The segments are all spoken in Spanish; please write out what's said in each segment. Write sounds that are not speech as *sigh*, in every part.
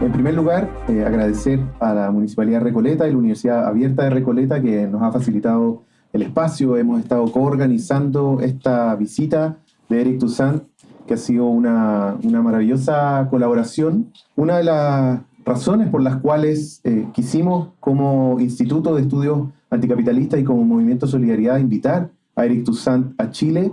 En primer lugar, eh, agradecer a la Municipalidad Recoleta y la Universidad Abierta de Recoleta que nos ha facilitado el espacio. Hemos estado coorganizando esta visita de Eric Toussaint, que ha sido una, una maravillosa colaboración. Una de las razones por las cuales eh, quisimos como Instituto de Estudios Anticapitalistas y como Movimiento Solidaridad invitar a Eric Toussaint a Chile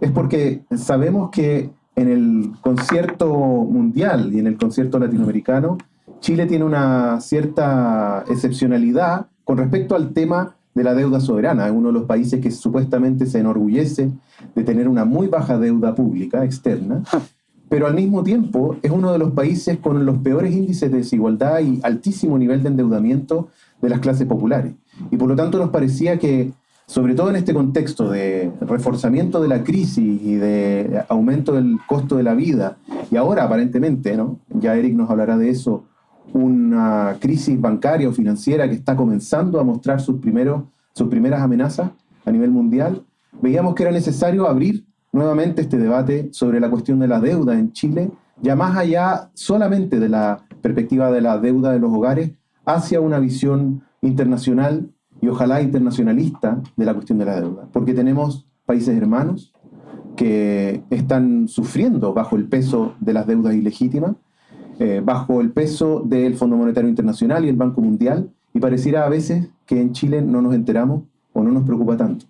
es porque sabemos que en el concierto mundial y en el concierto latinoamericano, Chile tiene una cierta excepcionalidad con respecto al tema de la deuda soberana. Es uno de los países que supuestamente se enorgullece de tener una muy baja deuda pública externa, *laughs* pero al mismo tiempo es uno de los países con los peores índices de desigualdad y altísimo nivel de endeudamiento de las clases populares. Y por lo tanto nos parecía que sobre todo en este contexto de reforzamiento de la crisis y de aumento del costo de la vida, y ahora aparentemente, ¿no? ya Eric nos hablará de eso, una crisis bancaria o financiera que está comenzando a mostrar sus, primeros, sus primeras amenazas a nivel mundial, veíamos que era necesario abrir nuevamente este debate sobre la cuestión de la deuda en Chile, ya más allá solamente de la perspectiva de la deuda de los hogares, hacia una visión internacional y ojalá internacionalista de la cuestión de la deuda, porque tenemos países hermanos que están sufriendo bajo el peso de las deudas ilegítimas, eh, bajo el peso del Fondo Monetario Internacional y el Banco Mundial, y pareciera a veces que en Chile no nos enteramos o no nos preocupa tanto.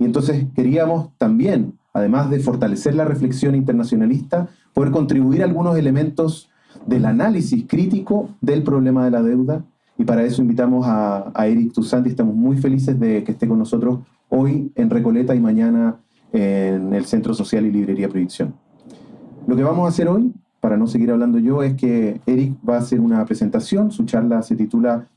Y entonces queríamos también, además de fortalecer la reflexión internacionalista, poder contribuir a algunos elementos del análisis crítico del problema de la deuda y para eso invitamos a, Eric Toussaint y estamos muy felices de que esté con nosotros hoy en Recoleta y mañana en el Centro Social y Librería Proyección. Lo que vamos a hacer hoy, para no seguir hablando yo, es que Eric va a hacer una presentación, su charla se titula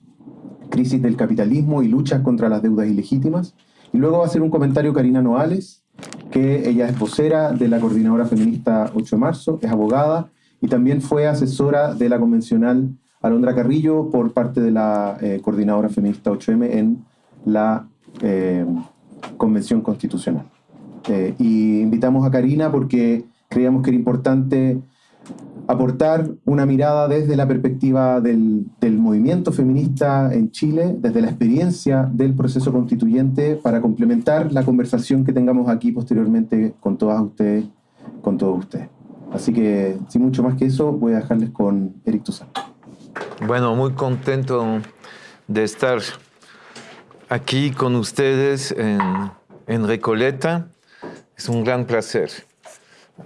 Crisis del capitalismo y luchas contra las deudas ilegítimas, y luego va a hacer un comentario Karina Noales, que ella es vocera de la Coordinadora Feminista 8 de Marzo, es abogada y también fue asesora de la convencional Alondra Carrillo por parte de la eh, Coordinadora Feminista 8M en la eh, Convención Constitucional. Eh, y invitamos a Karina porque creíamos que era importante aportar una mirada desde la perspectiva del, del, movimiento feminista en Chile, desde la experiencia del proceso constituyente, para complementar la conversación que tengamos aquí posteriormente con todas ustedes, con todos ustedes. Así que, sin mucho más que eso, voy a dejarles con Eric Toussaint. Bueno, muy contento de estar aquí con ustedes en, Recoleta. Es un gran placer.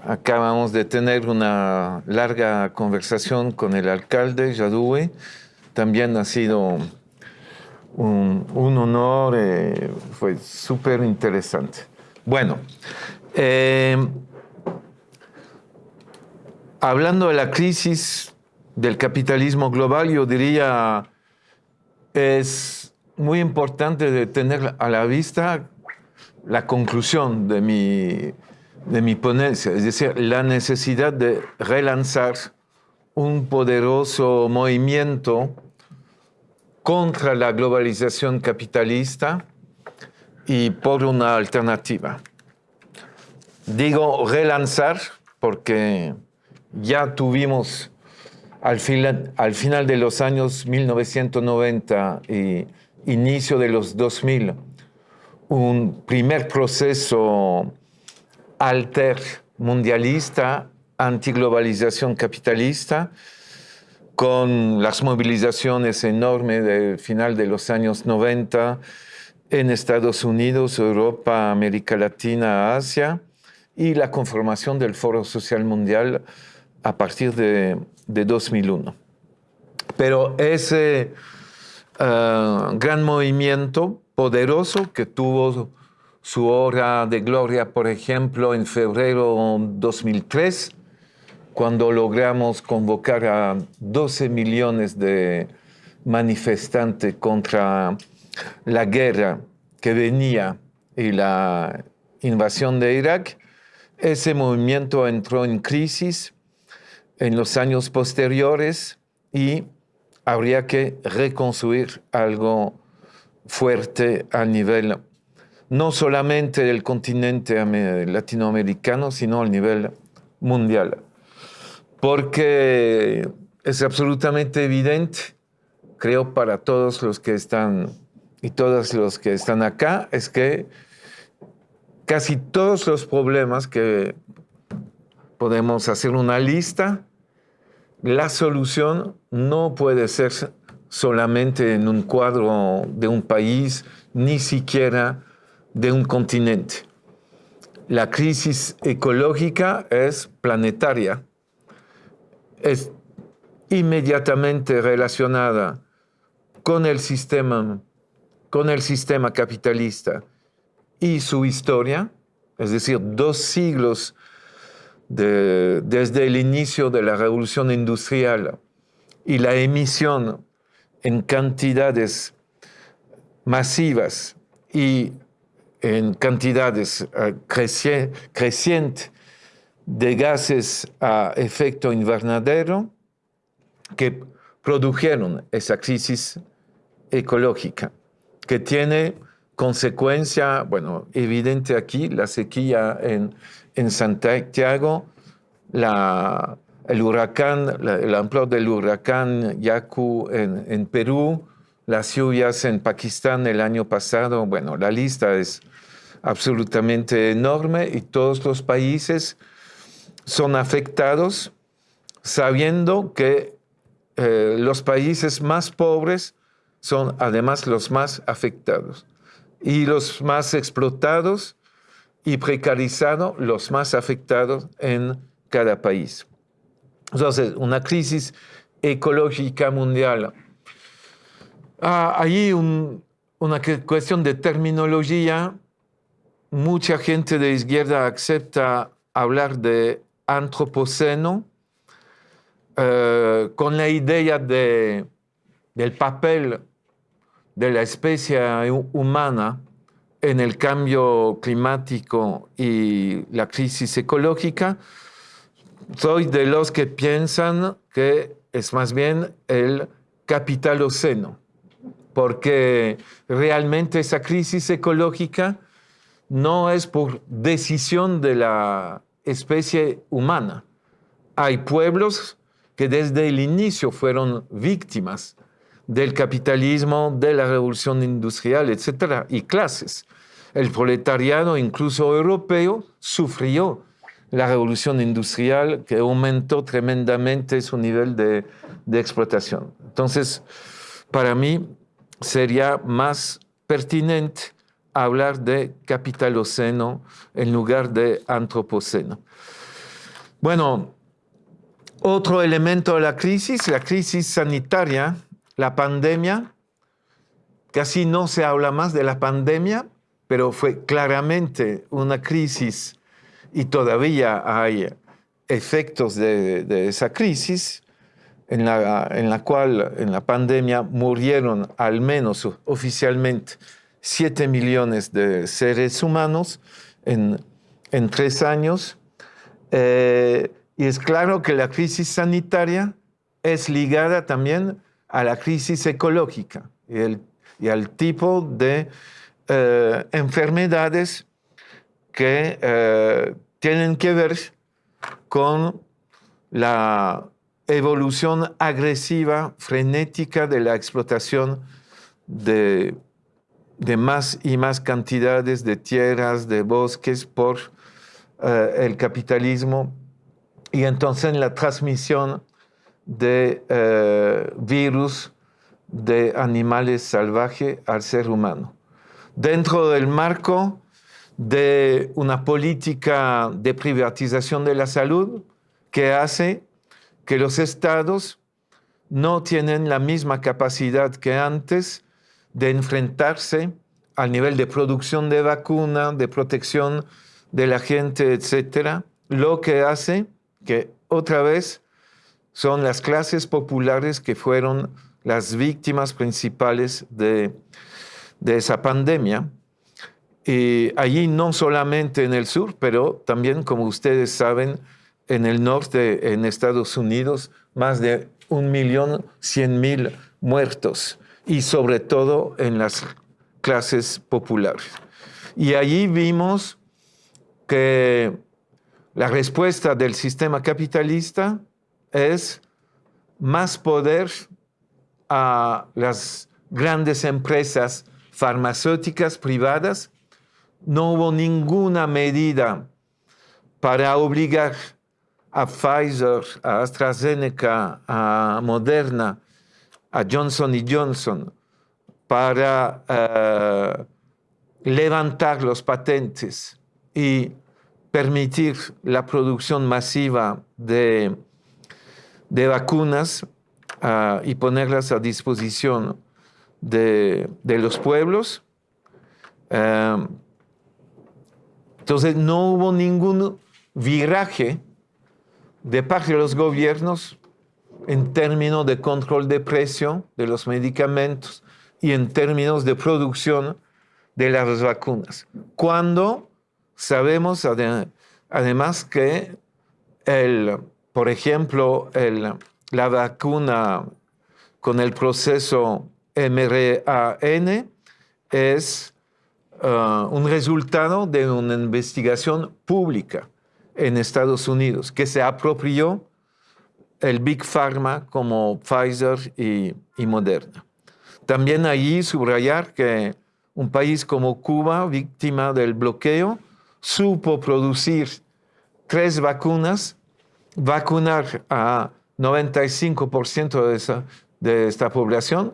Acabamos de tener una larga conversación con el alcalde Yadue. También ha sido un, honor, eh, fue súper interesante. Bueno, eh, hablando de la crisis del capitalismo global, yo diría, es muy importante de tener a la vista la conclusión de mi, de mi ponencia, es decir, la necesidad de relanzar un poderoso movimiento contra la globalización capitalista y por una alternativa. Digo relanzar porque ya tuvimos al, final de los años 1990 y inicio de los 2000, un primer proceso alter mundialista, antiglobalización capitalista, con las movilizaciones enormes del final de los años 90 en Estados Unidos, Europa, América Latina, Asia, y la conformación del Foro Social Mundial a partir de de 2001. Pero ese eh, gran movimiento poderoso que tuvo su hora de gloria, por ejemplo, en febrero 2003, cuando logramos convocar a 12 millones de manifestantes contra la guerra que venía y la invasión de Irak, ese movimiento entró en crisis en los años posteriores y habría que reconstruir algo fuerte a nivel no solamente del continente latinoamericano, sino a nivel mundial. Porque es absolutamente evidente, creo para todos los que están y todos los que están acá, es que casi todos los problemas que podemos hacer una lista, la solución no puede ser solamente en un cuadro de un país, ni siquiera de un continente. La crisis ecológica es planetaria, es inmediatamente relacionada con el sistema, con el sistema capitalista y su historia, es decir, dos siglos desde el inicio de la revolución industrial y la emisión en cantidades masivas y en cantidades eh, crecientes de gases a efecto invernadero que produjeron esa crisis ecológica, que tiene consecuencia, bueno, evidente aquí, la sequía en, en Santiago, el huracán, el amplio del huracán Yaku en, en, Perú, las lluvias en Pakistán el año pasado, bueno, la lista es absolutamente enorme y todos los países son afectados sabiendo que eh, los países más pobres son además los más afectados y los más explotados y precarizados los más afectados en cada país. Entonces, una crisis ecológica mundial. Ah, hay una cuestión de terminología. Mucha gente de izquierda acepta hablar de antropoceno eh, con la idea de, del papel de la especie humana en el cambio climático y la crisis ecológica, soy de los que piensan que es más bien el capitaloceno, porque realmente esa crisis ecológica no es por decisión de la especie humana. Hay pueblos que desde el inicio fueron víctimas del capitalismo, de la revolución industrial, etc. Y clases. El proletariado, incluso europeo, sufrió la revolución industrial que aumentó tremendamente su nivel de, de explotación. Entonces, para mí sería más pertinente hablar de capitaloceno en lugar de antropoceno. Bueno, otro elemento de la crisis, la crisis sanitaria, la pandemia. Casi no se habla más de la pandemia, pero fue claramente una crisis y todavía hay efectos de, esa crisis en la, en la, cual en la pandemia murieron al menos oficialmente 7 millones de seres humanos en, en tres años. Eh, y es claro que la crisis sanitaria es ligada también a la crisis ecológica y, al tipo de eh, enfermedades que eh, tienen que ver con la evolución agresiva, frenética de la explotación de, más y más cantidades de tierras, de bosques por eh, el capitalismo. Y entonces la transmisión de eh, virus de animales salvajes al ser humano. Dentro del marco de una política de privatización de la salud que hace que los estados no tienen la misma capacidad que antes de enfrentarse al nivel de producción de vacuna, de protección de la gente, etcétera, lo que hace que otra vez son las clases populares que fueron las víctimas principales de, esa pandemia. Y allí no solamente en el sur, pero también, como ustedes saben, en el norte, en Estados Unidos, más de un millón cien mil muertos y sobre todo en las clases populares. Y allí vimos que la respuesta del sistema capitalista es más poder a las grandes empresas farmacéuticas privadas. No hubo ninguna medida para obligar a Pfizer, a AstraZeneca, a Moderna, a Johnson Johnson para eh, levantar los patentes y permitir la producción masiva de, de vacunas uh, y ponerlas a disposición de, de los pueblos. Uh, entonces no hubo ningún viraje de parte de los gobiernos en términos de control de precio de los medicamentos y en términos de producción de las vacunas. Cuando sabemos además que, el, por ejemplo, la vacuna con el proceso mRAN es uh, un resultado de una investigación pública en Estados Unidos que se apropió el Big Pharma como Pfizer y Moderna. También allí subrayar que un país como Cuba, víctima del bloqueo, supo producir tres vacunas, vacunar a 95% de, esa, de esta población,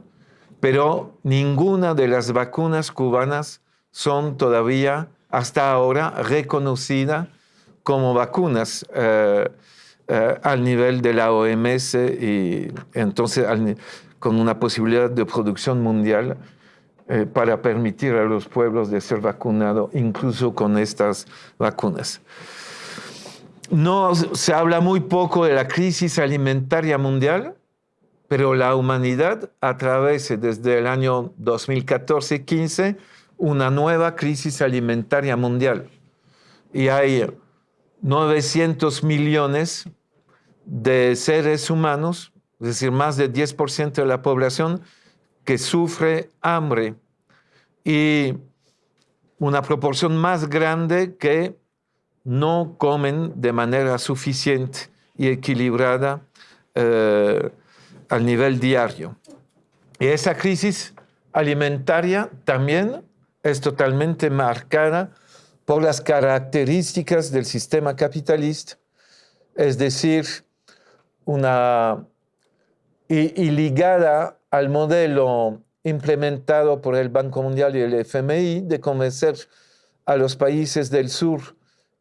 pero ninguna de las vacunas cubanas son todavía hasta ahora reconocidas como vacunas eh, eh, al nivel de la OMS y entonces con una posibilidad de producción mundial eh, para permitir a los pueblos de ser vacunados incluso con estas vacunas. No se habla muy poco de la crisis alimentaria mundial, pero la humanidad atraviesa desde el año 2014-15 una nueva crisis alimentaria mundial. Y hay 900 millones de seres humanos, es decir, más de 10% de la población, que sufre hambre y una proporción más grande que no comen de manera suficiente y equilibrada eh, al nivel diario. Y esa crisis alimentaria también es totalmente marcada por las características del sistema capitalista, es decir, una y, ligada al modelo implementado por el Banco Mundial y el FMI de convencer a los países del sur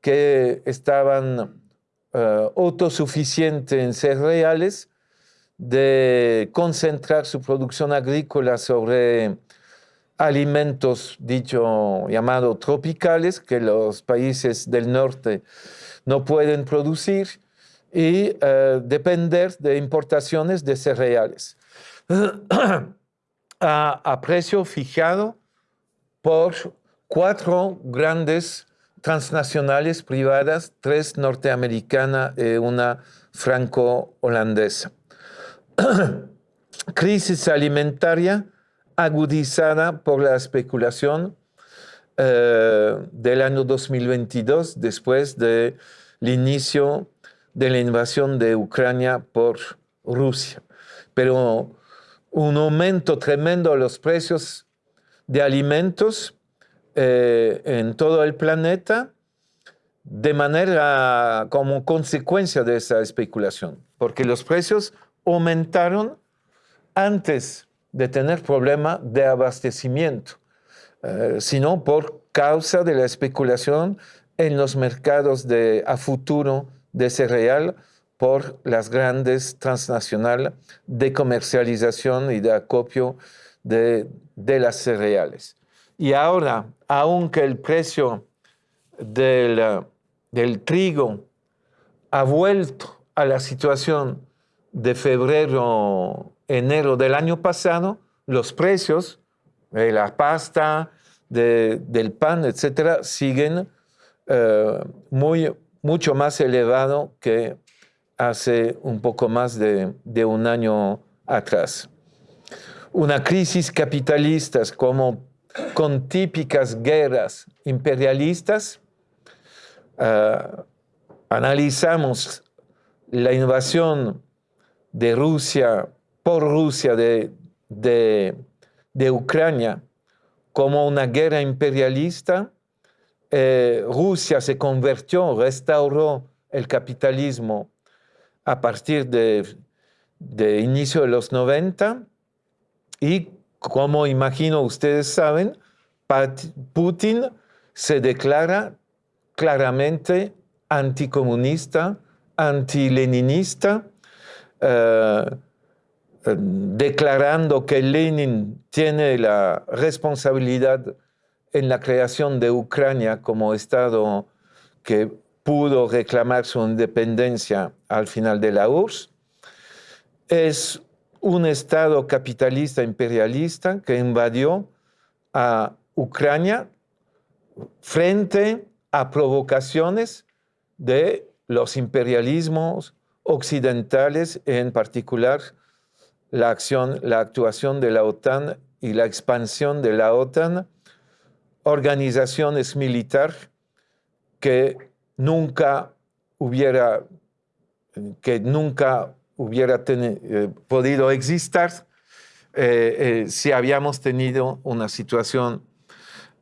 que estaban uh, autosuficientes en cereales de concentrar su producción agrícola sobre alimentos, dicho, llamado tropicales, que los países del norte no pueden producir, y uh, depender de importaciones de cereales *clears throat* a, a, precio fijado por cuatro grandes transnacionales privadas, tres norteamericanas y una franco-holandesa. *clears throat* Crisis alimentaria agudizada por la especulación eh, del año 2022, después del inicio de la invasión de Ucrania por Rusia. Pero un aumento tremendo de los precios de alimentos eh, en todo el planeta de manera como consecuencia de esa especulación, porque los precios aumentaron antes de tener problema de abastecimiento, eh, sino por causa de la especulación en los mercados de, a futuro de cereal por las grandes transnacionales de comercialización y de acopio de, de las cereales. Y ahora, aunque el precio del, del trigo ha vuelto a la situación de febrero enero del año pasado, los precios de la pasta, del pan, etcétera, siguen eh, muy, mucho más elevados que hace un poco más de, un año atrás. Una crisis capitalista como con típicas guerras imperialistas, eh, analizamos la invasión de Rusia, por Rusia de, de, Ucrania, como una guerra imperialista, eh, Rusia se convirtió, restauró el capitalismo a partir de, de inicio de los 90 y como imagino ustedes saben, Putin se declara claramente anticomunista, antileninista, eh, eh, declarando que Lenin tiene la responsabilidad en la creación de Ucrania como Estado que pudo reclamar su independencia al final de la URSS. Es un Estado capitalista imperialista que invadió a Ucrania frente a provocaciones de los imperialismos occidentales, en particular la acción, la actuación de la OTAN y la expansión de la OTAN, organizaciones militares que nunca hubiera, que nunca hubiera eh, podido existir eh, eh, si habíamos tenido una situación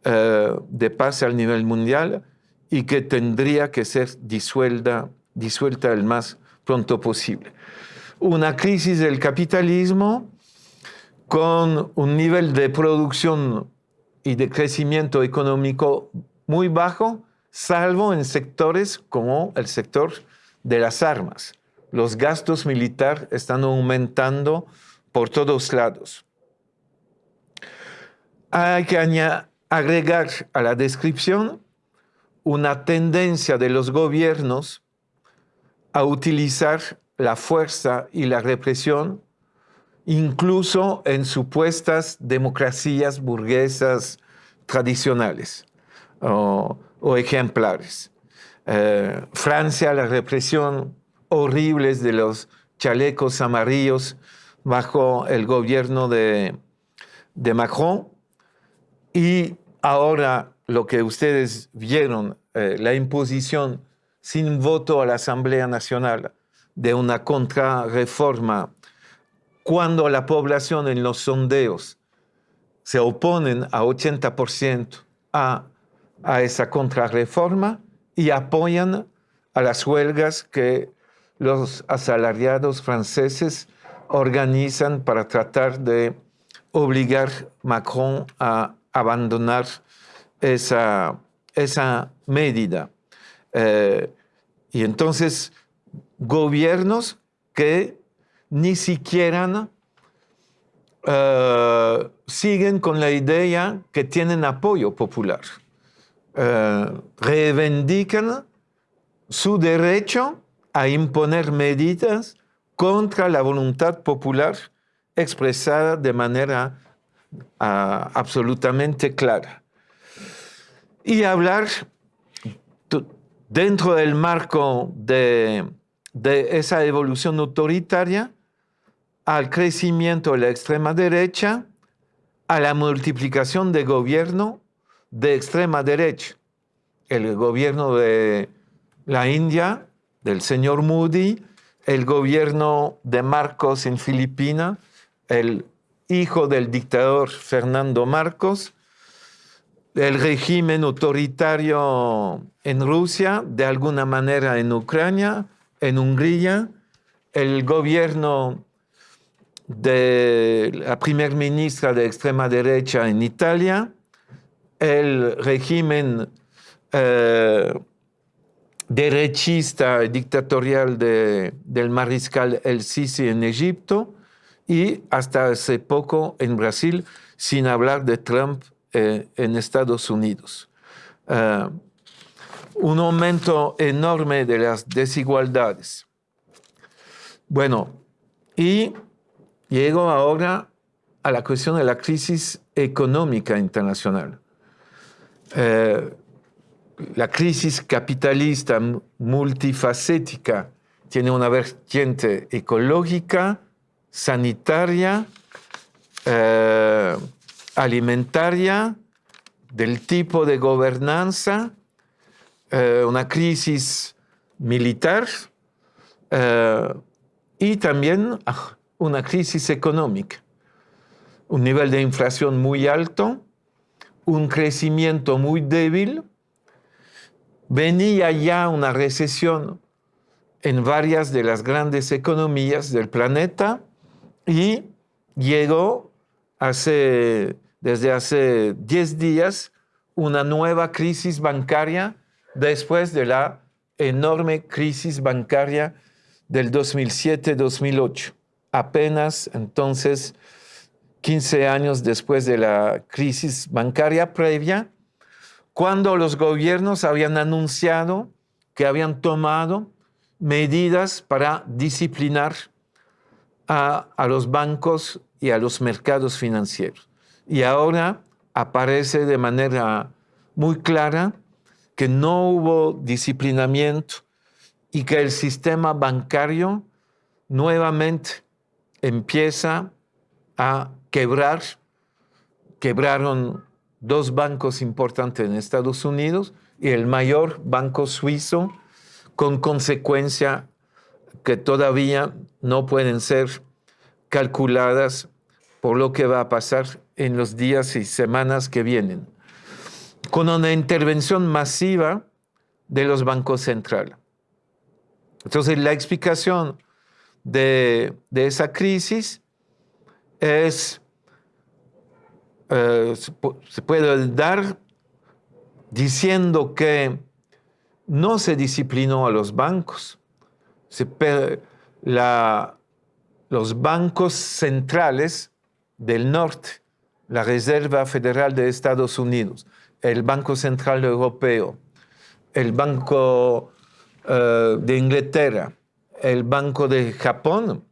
de paz al nivel mundial y que tendría que ser disuelta, disuelta el más pronto posible. Una crisis del capitalismo con un nivel de producción y de crecimiento económico muy bajo, salvo en sectores como el sector de las armas. Los gastos militares están aumentando por todos lados. Hay que agregar a la descripción una tendencia de los gobiernos a utilizar la fuerza y la represión, incluso en supuestas democracias burguesas tradicionales o, ejemplares. Eh, Francia, la represión horrible de los chalecos amarillos bajo el gobierno de, de Macron. Y ahora lo que ustedes vieron, eh, la imposición sin voto a la Asamblea Nacional de una contrarreforma, cuando la población en los sondeos se oponen a 80% a, a esa contrarreforma y apoyan a las huelgas que los asalariados franceses organizan para tratar de obligar a Macron a abandonar esa, esa medida. Eh, y entonces, gobiernos que ni siquiera eh, siguen con la idea que tienen apoyo popular. Eh, reivindican su derecho a imponer medidas contra la voluntad popular expresada de manera ah, absolutamente clara. Y hablar dentro del marco de, esa evolución autoritaria al crecimiento de la extrema derecha, a la multiplicación de gobierno de extrema derecha. El gobierno de la India, del señor Moody, el gobierno de Marcos en Filipinas, el hijo del dictador Fernando Marcos, el régimen autoritario en Rusia, de alguna manera en Ucrania, en Hungría, el gobierno de la primer ministra de extrema derecha en Italia, el régimen eh, derechista dictatorial del mariscal El Sisi en Egipto y hasta hace poco en Brasil, sin hablar de Trump eh, en Estados Unidos. Eh, un aumento enorme de las desigualdades. Bueno, y llego ahora a la cuestión de la crisis económica internacional. Eh, la crisis capitalista multifacética tiene una vertiente ecológica, sanitaria, alimentaria, del tipo de gobernanza, eh, una crisis militar eh, y también ah, una crisis económica, un nivel de inflación muy alto, un crecimiento muy débil, venía ya una recesión en varias de las grandes economías del planeta y llegó desde hace 10 días una nueva crisis bancaria después de la enorme crisis bancaria del 2007-2008. Apenas entonces 15 años después de la crisis bancaria previa, cuando los gobiernos habían anunciado que habían tomado medidas para disciplinar a, los bancos y a los mercados financieros. Y ahora aparece de manera muy clara que no hubo disciplinamiento y que el sistema bancario nuevamente empieza a quebrar. Quebraron dos bancos importantes en Estados Unidos y el mayor banco suizo, con consecuencia que todavía no pueden ser calculadas por lo que va a pasar en los días y semanas que vienen, con una intervención masiva de los bancos centrales. Entonces, la explicación de, de esa crisis es eh, se puede dar diciendo que no se disciplinó a los bancos. los bancos centrales del norte, la Reserva Federal de Estados Unidos, el Banco Central Europeo, el Banco eh, de Inglaterra, el Banco de Japón,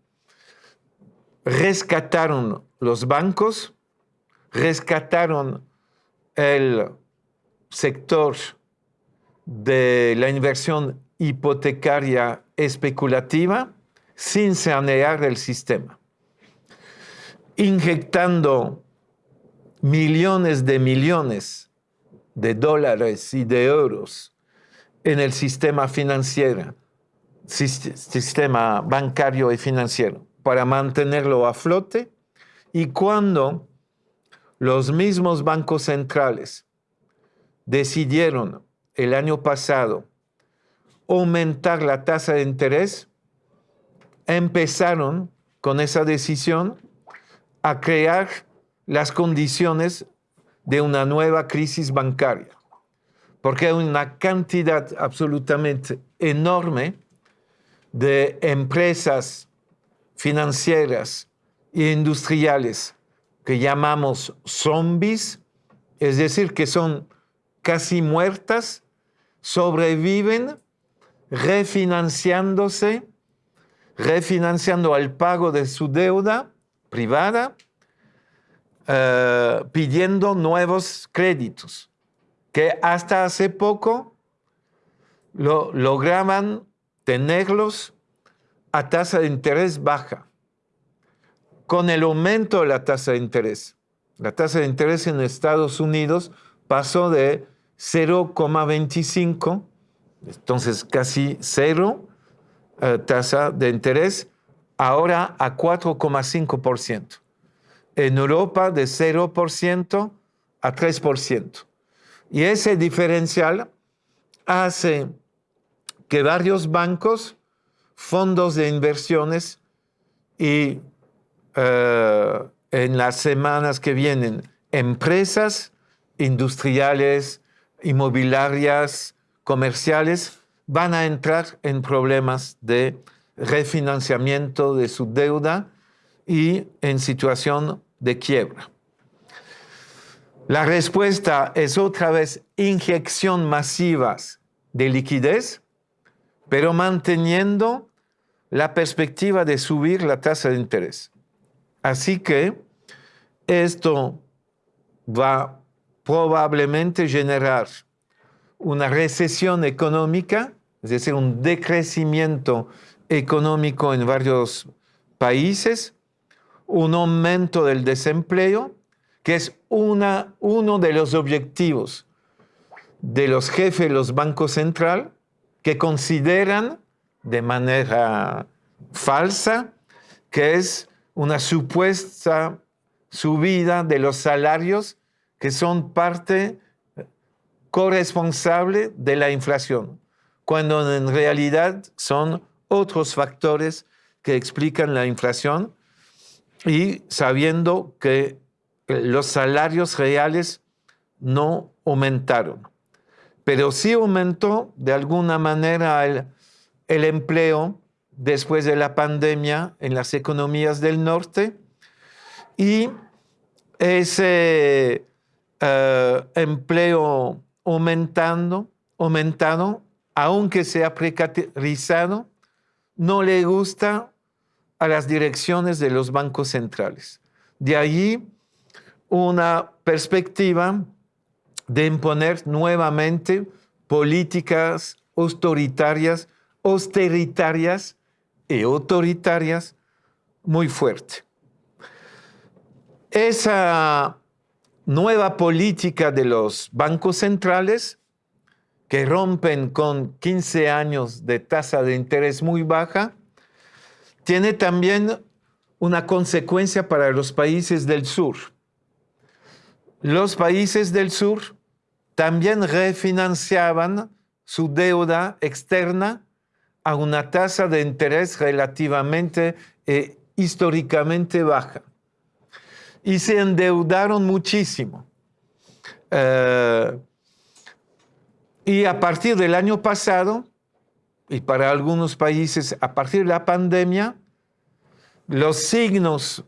rescataron los bancos rescataron el sector de la inversión hipotecaria especulativa sin sanear el sistema, inyectando millones de millones de dólares y de euros en el sistema financiero, sistema bancario y financiero, para mantenerlo a flote. Y cuando los mismos bancos centrales decidieron el año pasado aumentar la tasa de interés, empezaron con esa decisión a crear las condiciones de una nueva crisis bancaria, porque hay una cantidad absolutamente enorme de empresas financieras e industriales que llamamos zombies, es decir, que son casi muertas, sobreviven refinanciándose, refinanciando al pago de su deuda privada, eh, pidiendo nuevos créditos, que hasta hace poco lo, lograban tenerlos a tasa de interés baja con el aumento de la tasa de interés. La tasa de interés en Estados Unidos pasó de 0,25, entonces casi cero eh, tasa de interés, ahora a 4,5%. En Europa de 0% a 3%. Y ese diferencial hace que varios bancos, fondos de inversiones y eh, en las semanas que vienen empresas industriales, inmobiliarias, comerciales, van a entrar en problemas de refinanciamiento de su deuda y en situación de quiebra. La respuesta es otra vez inyección masivas de liquidez, pero manteniendo la perspectiva de subir la tasa de interés. Así que esto va probablemente generar una recesión económica, es decir, un decrecimiento económico en varios países, un aumento del desempleo, que es uno de los objetivos de los jefes de los bancos centrales que consideran de manera falsa, que es una supuesta subida de los salarios que son parte corresponsable de la inflación, cuando en realidad son otros factores que explican la inflación y sabiendo que los salarios reales no aumentaron, pero sí aumentó de alguna manera el, empleo después de la pandemia en las economías del norte y ese eh, empleo aumentando, aunque sea precarizado, no le gusta a las direcciones de los bancos centrales. De allí una perspectiva de imponer nuevamente políticas autoritarias, austeritarias y autoritarias muy fuerte. Esa nueva política de los bancos centrales que rompen con 15 años de tasa de interés muy baja, tiene también una consecuencia para los países del sur. Los países del sur también refinanciaban su deuda externa a una tasa de interés relativamente e históricamente baja y se endeudaron muchísimo. Eh, y a partir del año pasado, y para algunos países a partir de la pandemia, los signos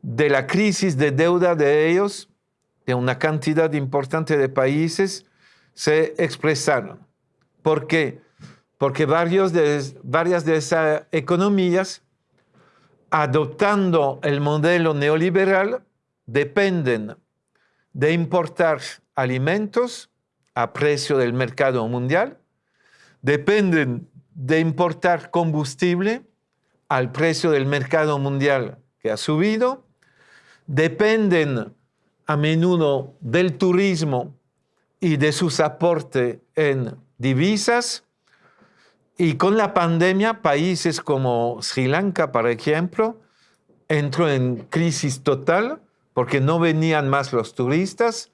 de la crisis de deuda de ellos, de una cantidad importante de países, se expresaron. ¿Por qué? Porque varias de esas economías adoptando el modelo neoliberal, dependen de importar alimentos a precio del mercado mundial, dependen de importar combustible al precio del mercado mundial que ha subido, dependen a menudo del turismo y de sus aportes en divisas, y con la pandemia, países como Sri Lanka, por ejemplo, entró en crisis total porque no venían más los turistas,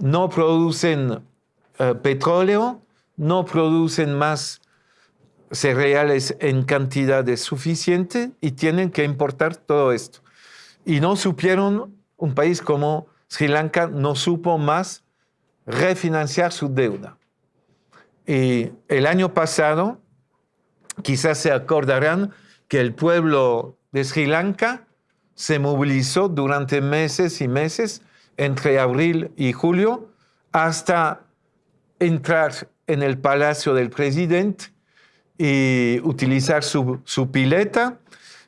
no producen eh, petróleo, no producen más cereales en cantidades suficiente y tienen que importar todo esto. Y no supieron, un país como Sri Lanka no supo más refinanciar su deuda. Y el año pasado, quizás se acordarán que el pueblo de Sri Lanka se movilizó durante meses y meses, entre abril y julio, hasta entrar en el palacio del presidente y utilizar su, pileta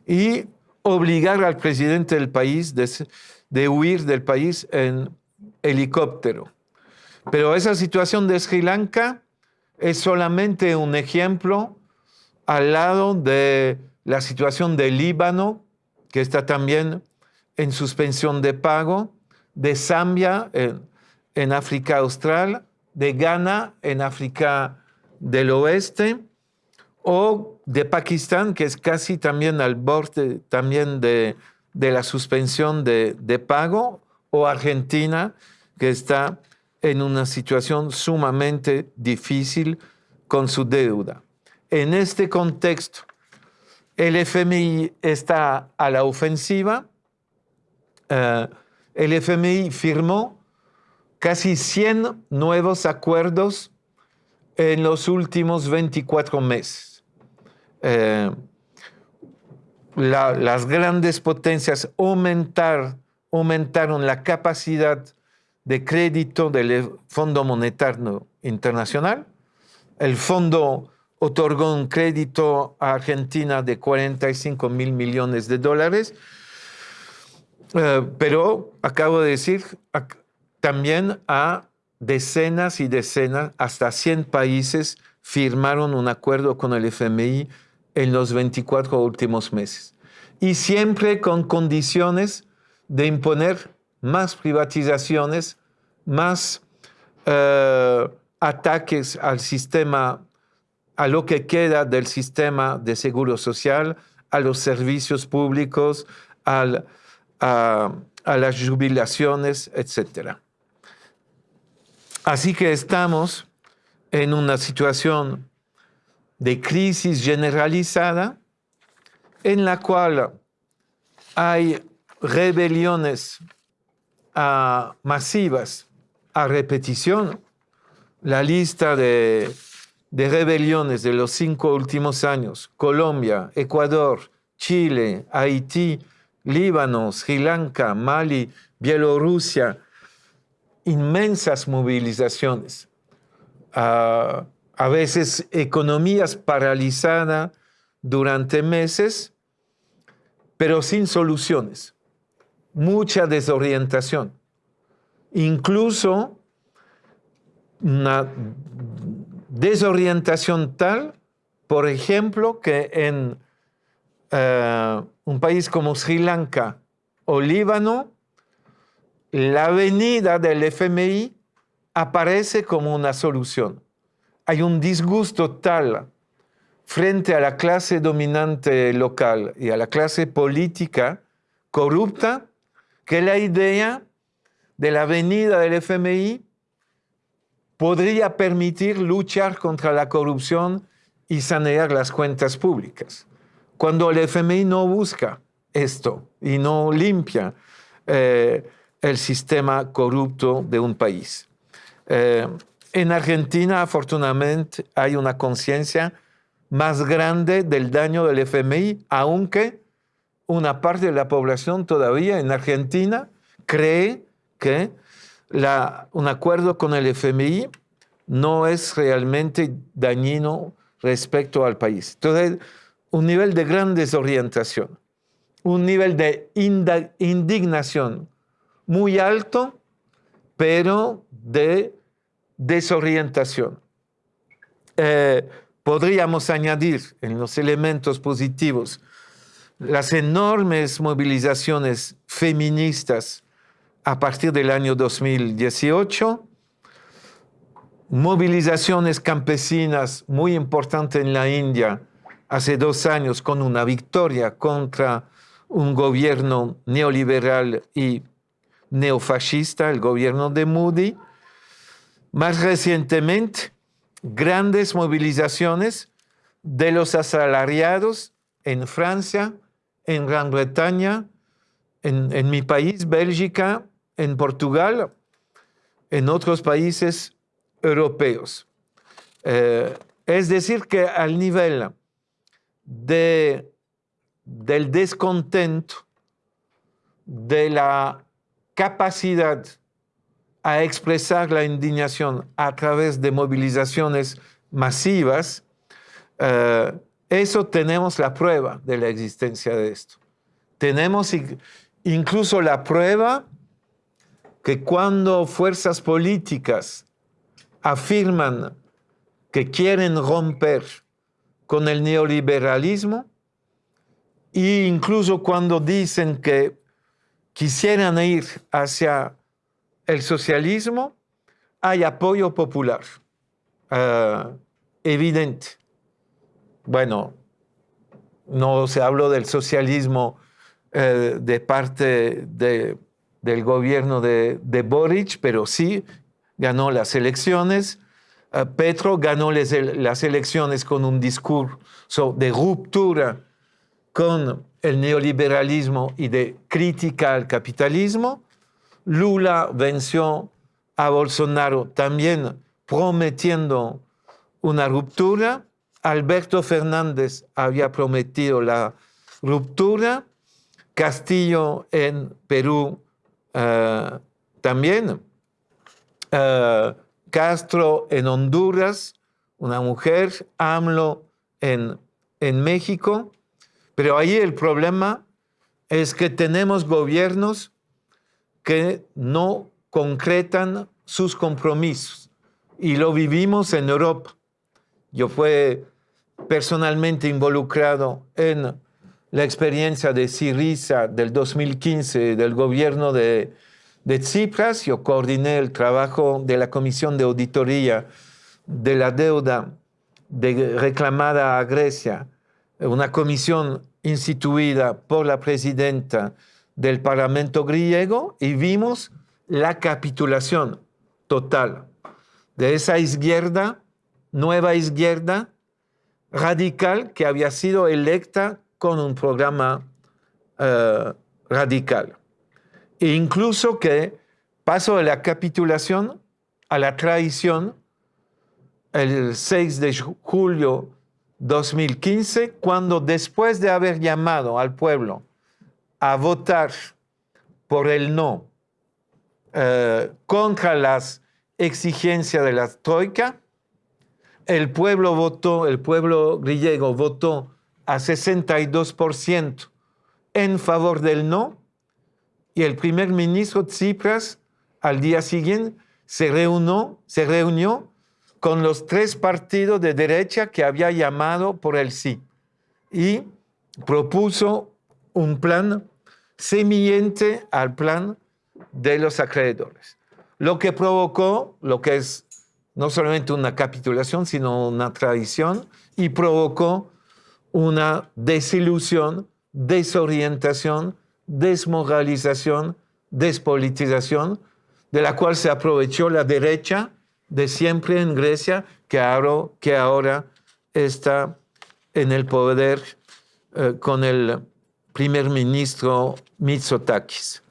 y obligar al presidente del país de huir del país en helicóptero. Pero esa situación de Sri Lanka es solamente un ejemplo al lado de la situación del Líbano, que está también en suspensión de pago, de Zambia en, África Austral, de Ghana en África del Oeste, o de Pakistán, que es casi también al borde también de, la suspensión de, de pago, o Argentina, que está en una situación sumamente difícil con su deuda. En este contexto, el FMI está a la ofensiva. Eh, el FMI firmó casi 100 nuevos acuerdos en los últimos 24 meses. Eh, las grandes potencias aumentaron la capacidad de crédito del Fondo Monetario Internacional. El fondo otorgó un crédito a Argentina de 45 mil millones de dólares, eh, pero acabo de decir también a decenas y decenas, hasta 100 países firmaron un acuerdo con el FMI en los 24 últimos meses. Y siempre con condiciones de imponer más privatizaciones, más eh, ataques al sistema a lo que queda del sistema de seguro social, a los servicios públicos, a, a las jubilaciones, etc. Así que estamos en una situación de crisis generalizada en la cual hay rebeliones masivas a repetición. La lista de, de rebeliones de los cinco últimos años, Colombia, Ecuador, Chile, Haití, Líbano, Sri Lanka, Mali, Bielorrusia, inmensas movilizaciones. A veces economías paralizadas durante meses, pero sin soluciones. Mucha desorientación. Incluso una desorientación tal, por ejemplo, que en eh, un país como Sri Lanka o Líbano, la venida del FMI aparece como una solución hay un disgusto tal frente a la clase dominante local y a la clase política corrupta que la idea de la venida del FMI podría permitir luchar contra la corrupción y sanear las cuentas públicas. Cuando el FMI no busca esto y no limpia eh, el sistema corrupto de un país. Eh, en Argentina, afortunadamente, hay una conciencia más grande del daño del FMI, aunque una parte de la población todavía en Argentina cree que un acuerdo con el FMI no es realmente dañino respecto al país. Entonces, un nivel de gran desorientación, un nivel de indignación muy alto, pero de desorientación. Eh, podríamos añadir en los elementos positivos las enormes movilizaciones feministas a partir del año 2018, movilizaciones campesinas muy importantes en la India hace dos años con una victoria contra un gobierno neoliberal y neofascista, el gobierno de Moody, más recientemente, grandes movilizaciones de los asalariados en Francia, en Gran Bretaña, en, mi país, Bélgica, en Portugal, en otros países europeos. Eh, es decir, que al nivel de, del descontento, de la capacidad a expresar la indignación a través de movilizaciones masivas, eh, eso tenemos la prueba de la existencia de esto. Tenemos incluso la prueba que cuando fuerzas políticas afirman que quieren romper con el neoliberalismo, e incluso cuando dicen que quisieran ir hacia el socialismo hay apoyo popular eh, evidente. Bueno, no se habló del socialismo eh, de parte del gobierno de, Boric, pero sí ganó las elecciones. Eh, Petro ganó las elecciones con un discurso de ruptura con el neoliberalismo y de crítica al capitalismo. Lula venció a Bolsonaro también prometiendo una ruptura. Alberto Fernández había prometido la ruptura. Castillo en Perú eh, también. Eh, Castro en Honduras, una mujer. AMLO en, en México. Pero ahí el problema es que tenemos gobiernos que no concretan sus compromisos. Y lo vivimos en Europa. Yo fui personalmente involucrado en la experiencia de Siriza del 2015 del gobierno de, Tsipras. Yo coordiné el trabajo de la Comisión de Auditoría de la Deuda de reclamada a Grecia, una comisión instituida por la presidenta del Parlamento griego y vimos la capitulación total de esa izquierda, nueva izquierda radical que había sido electa con un programa eh, radical. E incluso que pasó de la capitulación a la traición el 6 de julio 2015, cuando después de haber llamado al pueblo a votar por el no eh, contra las exigencias de la Troika, el pueblo votó, el pueblo griego votó a 62% en favor del no y el primer ministro Tsipras al día siguiente se reunió, se reunió con los tres partidos de derecha que había llamado por el sí y propuso un plan semillante al plan de los acreedores. Lo que provocó, lo que es no solamente una capitulación, sino una traición, y provocó una desilusión, desorientación, desmoralización, despolitización, de la cual se aprovechó la derecha de siempre en Grecia, que ahora, que ahora está en el poder eh, con el primer ministro Mitsotakis.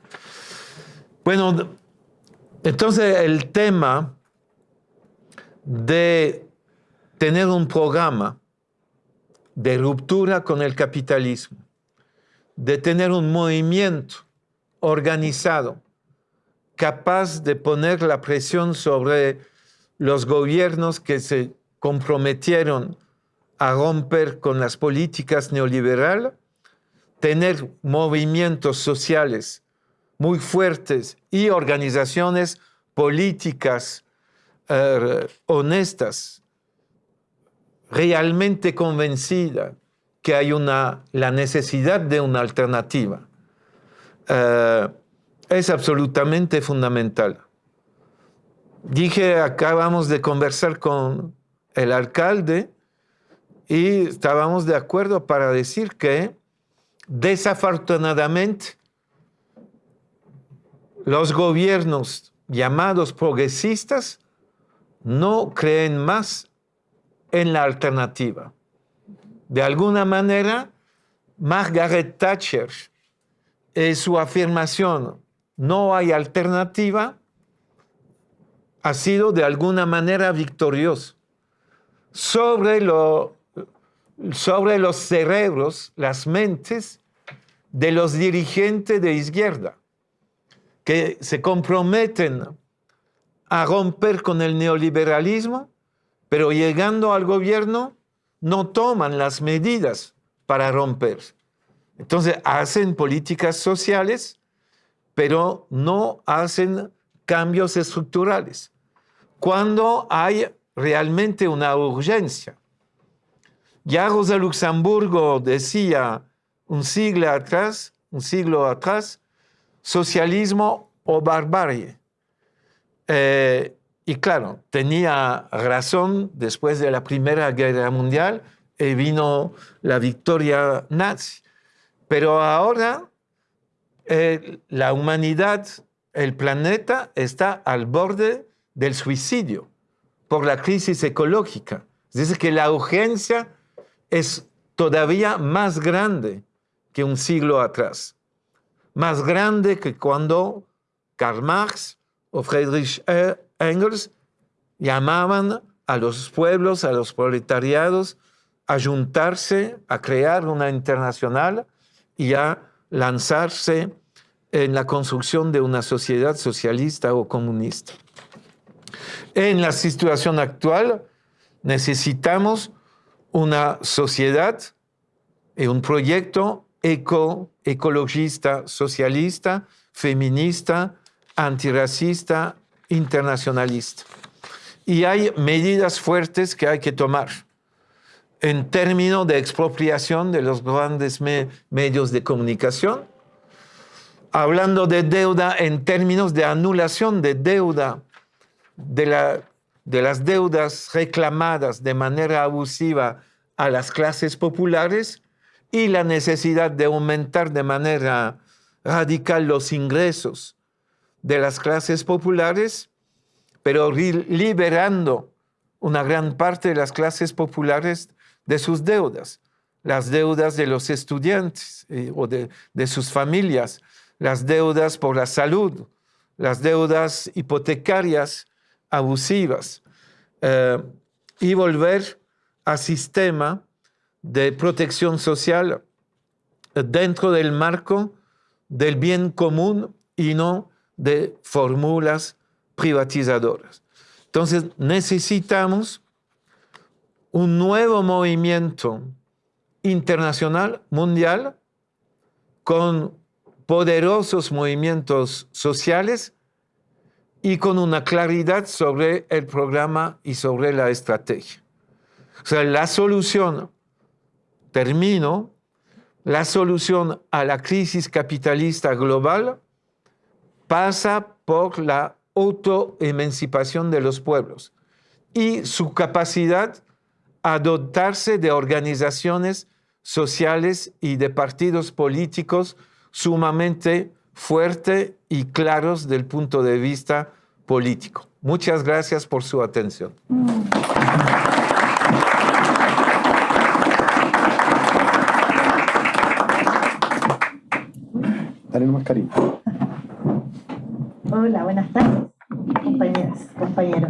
Bueno, entonces el tema de tener un programa de ruptura con el capitalismo, de tener un movimiento organizado, capaz de poner la presión sobre los gobiernos que se comprometieron a romper con las políticas neoliberales, tener movimientos sociales muy fuertes y organizaciones políticas eh, honestas, realmente convencidas que hay una, la necesidad de una alternativa, eh, es absolutamente fundamental. Dije, acabamos de conversar con el alcalde y estábamos de acuerdo para decir que desafortunadamente los gobiernos llamados progresistas no creen más en la alternativa. De alguna manera, Margaret Thatcher, en su afirmación, no hay alternativa, ha sido de alguna manera victorioso sobre, sobre los cerebros, las mentes de los dirigentes de izquierda, que se comprometen a romper con el neoliberalismo, pero llegando al gobierno no toman las medidas para romper. Entonces hacen políticas sociales, pero no hacen cambios estructurales. Cuando hay realmente una urgencia. Ya Rosa Luxemburgo decía un siglo atrás, un siglo atrás, socialismo o barbarie. Eh, y claro, tenía razón después de la Primera Guerra Mundial y vino la victoria nazi. Pero ahora eh, la humanidad, el planeta está al borde del suicidio por la crisis ecológica. Es decir, que la urgencia es todavía más grande que un siglo atrás. Más grande que cuando Karl Marx o Friedrich Engels llamaban a los pueblos, a los proletariados, a juntarse, a crear una internacional y a lanzarse en la construcción de una sociedad socialista o comunista. En la situación actual necesitamos una sociedad y un proyecto eco, ecologista, socialista, feminista, antirracista, internacionalista. Y hay medidas fuertes que hay que tomar en términos de expropiación de los grandes medios de comunicación, hablando de deuda en términos de anulación de deuda de la de las deudas reclamadas de manera abusiva a las clases populares y la necesidad de aumentar de manera radical los ingresos de las clases populares, pero liberando una gran parte de las clases populares de sus deudas, las deudas de los estudiantes eh, o de, sus familias, las deudas por la salud, las deudas hipotecarias abusivas eh, y volver a sistema de protección social dentro del marco del bien común y no de fórmulas privatizadoras. Entonces necesitamos un nuevo movimiento internacional, mundial, con poderosos movimientos sociales y con una claridad sobre el programa y sobre la estrategia. O sea, la solución, termino, la solución a la crisis capitalista global pasa por la autoemancipación de los pueblos y su capacidad a dotarse de organizaciones sociales y de partidos políticos sumamente fuertes y claros del punto de vista político. Muchas gracias por su atención. Hola, buenas tardes, compañeras, compañeros.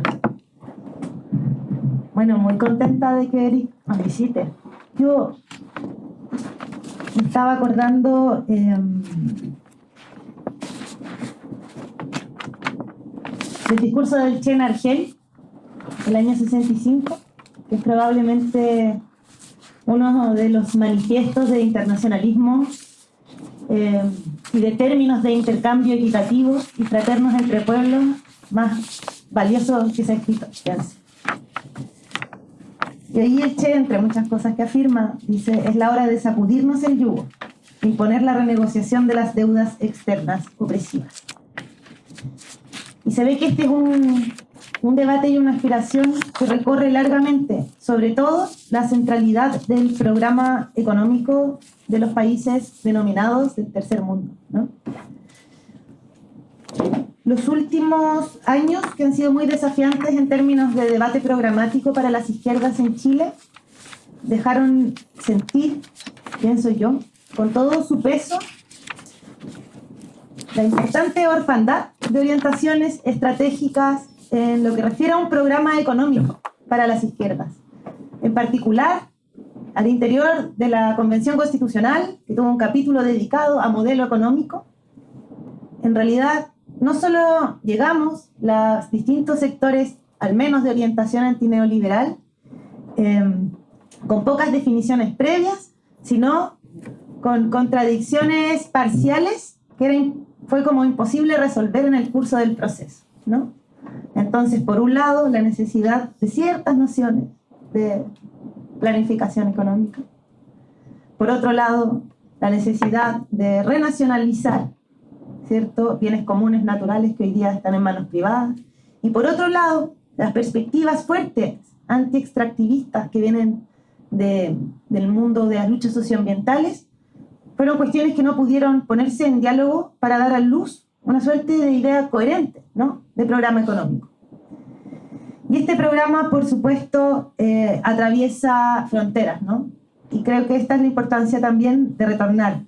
Bueno, muy contenta de que Eric nos visite. Yo estaba acordando em, del discurso del Chen Argel, el año 65, que es probablemente uno de los manifiestos de internacionalismo em, y de términos de intercambio equitativo y fraternos entre pueblos más valiosos que se ha escrito. Y ahí el Che, entre muchas cosas que afirma, dice, es la hora de sacudirnos el yugo, imponer la renegociación de las deudas externas opresivas. Y se ve que este es un, un debate y una aspiración que recorre largamente, sobre todo la centralidad del programa económico de los países denominados del tercer mundo. Los últimos años, que han sido muy desafiantes en términos de debate programático para las izquierdas en Chile, dejaron sentir, pienso yo, con todo su peso, la importante orfandad de orientaciones estratégicas en lo que refiere a un programa económico para las izquierdas. En particular, al interior de la Convención Constitucional, que tuvo un capítulo dedicado a modelo económico, en realidad no solo llegamos los distintos sectores, al menos de orientación antineoliberal, em, con pocas definiciones previas, sino con contradicciones parciales que fue como imposible resolver en el curso del proceso. ¿no? Entonces, por un lado, la necesidad de ciertas nociones de planificación económica. Por otro lado, la necesidad de renacionalizar ¿cierto? bienes comunes naturales que hoy día están en manos privadas. Y por otro lado, las perspectivas fuertes anti-extractivistas que vienen del mundo de las luchas socioambientales fueron cuestiones que no pudieron ponerse en diálogo para dar a luz una suerte de idea coherente ¿no? de programa económico. Y este programa, por supuesto, eh, atraviesa fronteras, ¿no? Y creo que esta es la importancia también de retornar.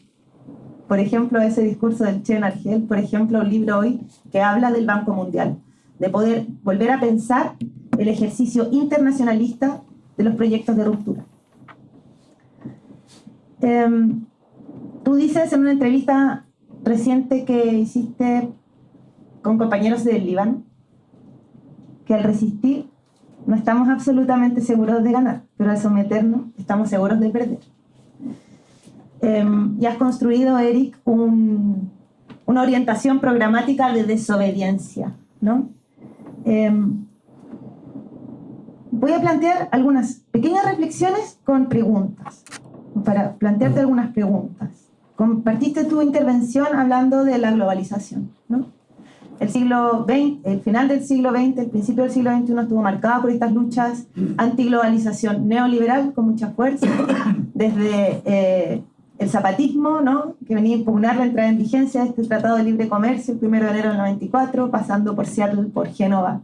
Por ejemplo, ese discurso del Chen Argel, por ejemplo, un libro hoy que habla del Banco Mundial, de poder volver a pensar el ejercicio internacionalista de los proyectos de ruptura. Em, tú dices en una entrevista reciente que hiciste con compañeros del Líbano, que al resistir no estamos absolutamente seguros de ganar, pero al someternos estamos seguros de perder. Em, y has construido, Eric, una orientación programática de desobediencia. ¿no? Em, voy a plantear algunas pequeñas reflexiones con preguntas, para plantearte algunas preguntas. Compartiste tu intervención hablando de la globalización. ¿no? el siglo XX, el final del siglo XX, el principio del siglo XXI estuvo marcado por estas luchas antiglobalización neoliberal con mucha fuerza, desde eh, el zapatismo, ¿no? que venía a impugnar la entrada en vigencia de este Tratado de Libre Comercio el 1 de enero del 94, pasando por Seattle, por Génova.